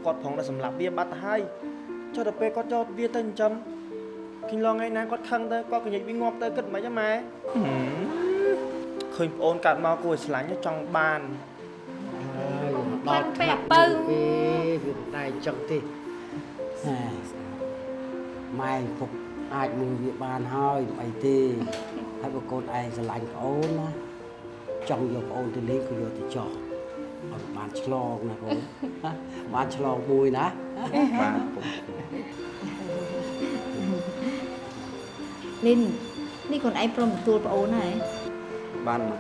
គាត់ប្រងតែសម្លាប់វាបាត់ទៅហើយ ចុះដល់ពេលគាត់ចោតវាទៅចិញ្ចឹមគិញឡងថ្ងៃណាគាត់ខឹងទៅគាត់កញ្ញិចវាងាប់ទៅគិតមិនហ៎ម៉ែឃើញប្អូនកាត់មកគួរឲ្យឆ្លាញ់ចង់បានដល់ថ្នាក់ទៅពេវាមិនដែរអញ្ចឹងទេហែម៉ែពុកអាចមើលវាបានហើយមិនអីទេហើយបើកូនឯងស្រឡាញ់ប្អូនណាចង់យកប្អូនទៅលេងក៏យកទៅចោះឲ្យបានឆ្លងណាកូនណាបានឆ្លងមួយណាបាទពុក លីននេះកូនឯងព្រមទទួលប្អូនហើយបានម៉ែ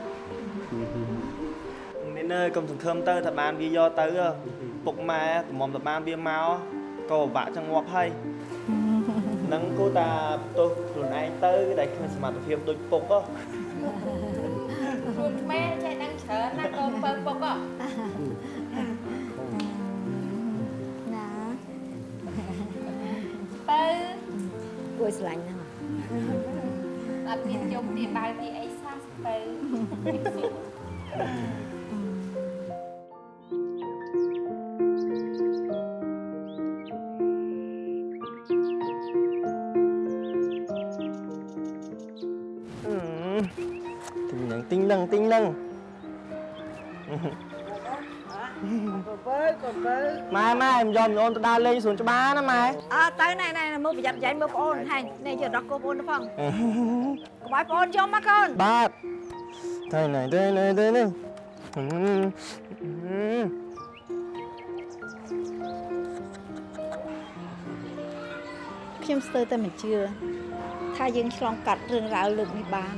នេះនើយកុំសង្ឃឹមទៅថាបានវាយកទៅហ៎ពុកម៉ែកុំមុំតែបានវាមកក៏ពិបាកចង្ងាប់ហើយនឹងគូតាបន្ទោសខ្លួនឯងទៅដែលគ្មានសមត្ថភាពដូចពុកហ៎ខ្លួនខ្មែរចេះដឹងច្រើនណាកូនបើពុកហ៎ណាបើគួរឲ្យស្រឡាញ់ណា ស់អត់មានយកទីដៅទីអីសោះទៅទិញនឹងទិញនឹងទិញនឹងកូនបើកូនបើម៉ែម៉ែខ្ញុំយកមីអូនទៅដើរលេងសួនច្បារណាម៉ែអើទៅណែណែ មើលប្រយ័ត្នប្រយែងមើលប្អូនហែងនេះយកដល់កូនប្អូនទៅផងកុំឲ្យប្អូនយំមកកូនបាទទៅណែទៅណែទៅនេះខ្ញុំស្ទើរតែមិនជឿថាយើងឆ្លងកាត់រឿងរ៉ាវលើកនេះបាន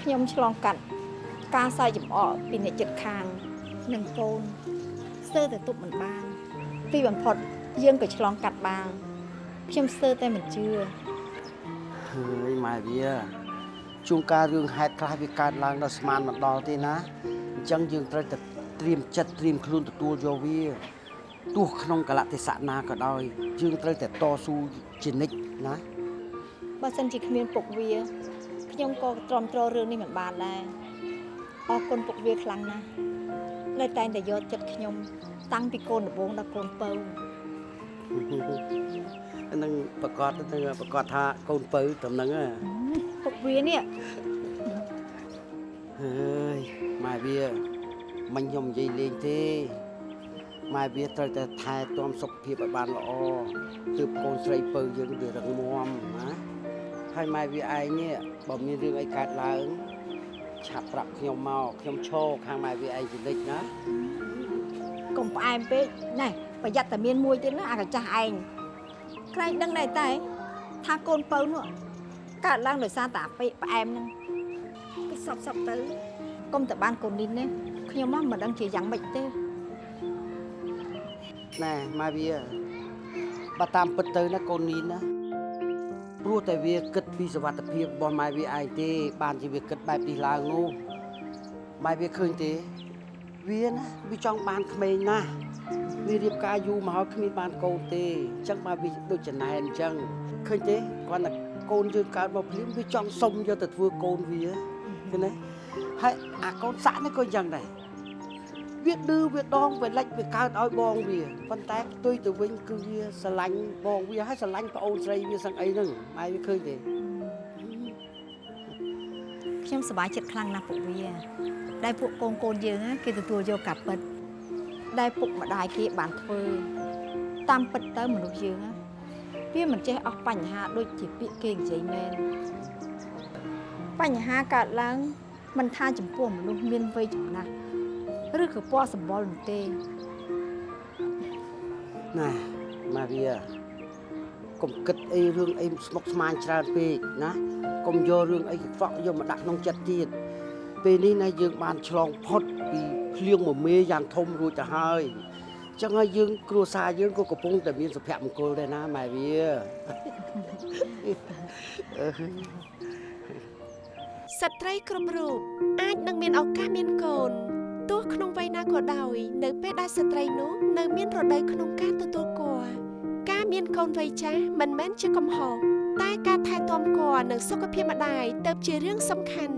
ខ្ញុំឆ្លងកាត់ការសើចចំអកពីអ្នកចិត្តខាងនិងកូនស្ទើរតែទប់មិនបាន ទីបំផុតយើងក៏ឆ្លងកាត់បាន ខ្ញុំស្ទើរតែមិនជឿហើយម៉ែវាជួនកាលរឿងហេតុខ្លះវាកើតឡើងដល់ស្មានមិនដល់ទេណាអញ្ចឹងយើងត្រូវតែត្រៀមចិត្តត្រៀមខ្លួនទទួលយកវាទោះក្នុងកលៈទេសៈណាក៏ដោយយើងត្រូវតែតស៊ូជានិច្ចណាបើសិនជាគ្មានពុកវាខ្ញុំក៏ទ្រាំទ្ររឿងនេះមិនបានដែរអរគុណពុកវាខ្លាំងណាស់នៅតែងតែយកចិត្តខ្ញុំ តាំងពីកូនដំបូងដល់កូនពៅ នឹងប្រកាសទៅប្រកាសថាកូនពៅត្រឹមហ្នឹងហ៎ពុកវានេះហើយម៉ែវាមិញខ្ញុំនិយាយលេងទេម៉ែវាត្រូវតែថែទាំសុខភាពឲ្យបានល្អទើបកូនស្រីពៅយើងវារឹងមាំណាហើយម៉ែវាឯងនេះបើមានរឿងអីកើតឡើងឆាប់ប្រាប់ខ្ញុំមកខ្ញុំឈរខាងម៉ែវាឯងជានិច្ចណាកុំផ្អែមពេកណែប្រយ័ត្នតែមានមួយទៀតណាអាកចាស់ឯង ក្រែងដឹងដែរតែថាកូនពៅនោះកើតឡើងដោយសារតែអាពេកផ្អែមហ្នឹងគេសពសពទៅកុំតែបានកូននេះណាខ្ញុំមកមិនដឹងជាយ៉ាងម៉េចទេណែម៉ែវាបើតាមពិតទៅណាកូននីនណាព្រោះតែវាគិតពីសវត្ថភាពរបស់ម៉ែវាឯងទេ បានជាវាគិតបែបនេះឡើងនោះម៉ែវាឃើញទេ វាណាវាចង់បានក្មេងណាស់ វារៀបការយូរមកហើយគ្មានបានកូនទេអញ្ចឹងមកវាដូចចំណែនអញ្ចឹងឃើញទេគាត់តែកូនយើងកើតមកភ្លាមវាចង់សុំយកទៅធ្វើកូនវាឃើញទេហើយអាកូនសាក់នេះក៏អញ្ចឹងដែរវាឌឺវាដងវាលិចវាកើតឲ្យបងវាប៉ុន្តែផ្ទុយទៅវិញគឺវាស្រឡាញ់បងវាហើយស្រឡាញ់ប្អូនស្រីវាសឹងអីហ្នឹងម៉ែវាឃើញទេខ្ញុំសប្បាយចិត្តខ្លាំងណាស់ពួកវាដែលពួកកូនកូនយើងណាគេទទួលយកការពិត ដែលពុកម្ដាយគេបានធ្វើតាមពិតទៅមនុស្សយើងណាវាមិនចេះអស់បញ្ហាដូចជាពាក្យគេនិយាយមែនបញ្ហាកើតឡើងមិនថាចំពោះមនុស្សមានវ័យចំណាស់ឬក៏ពណ៌សម្បុរនោះទេណាម៉ែវាកុំគិតអីរឿងអីស្មុគស្មាញច្រើនពេកណាកុំយករឿងអីកខ្វក់យកមកដាក់ក្នុងចិត្តទៀតពេលនេះណាយើងបានឆ្លងផុតពី ភ្លៀងមមេយ៉ាងធំរួចទៅហើយអញ្ចឹងហើយយើង គ្រួសារយើងក៏កំពុងតែមានសុភមង្គលដែរណាម៉ែវាអឺស្ត្រីគ្រប់រូបអាចនឹងមានឱកាសមានកូនទោះក្នុងវ័យណាក៏ដោយ នៅពេលដែលស្ត្រីនោះនៅមានរដូវក្នុងការទទួលគភ៌ការមានកូនវ័យចាស់មិនមែនជាកំហុសតែការថែទាំគភ៌និងសុខភាពម្ដាយទៅជារឿងសំខាន់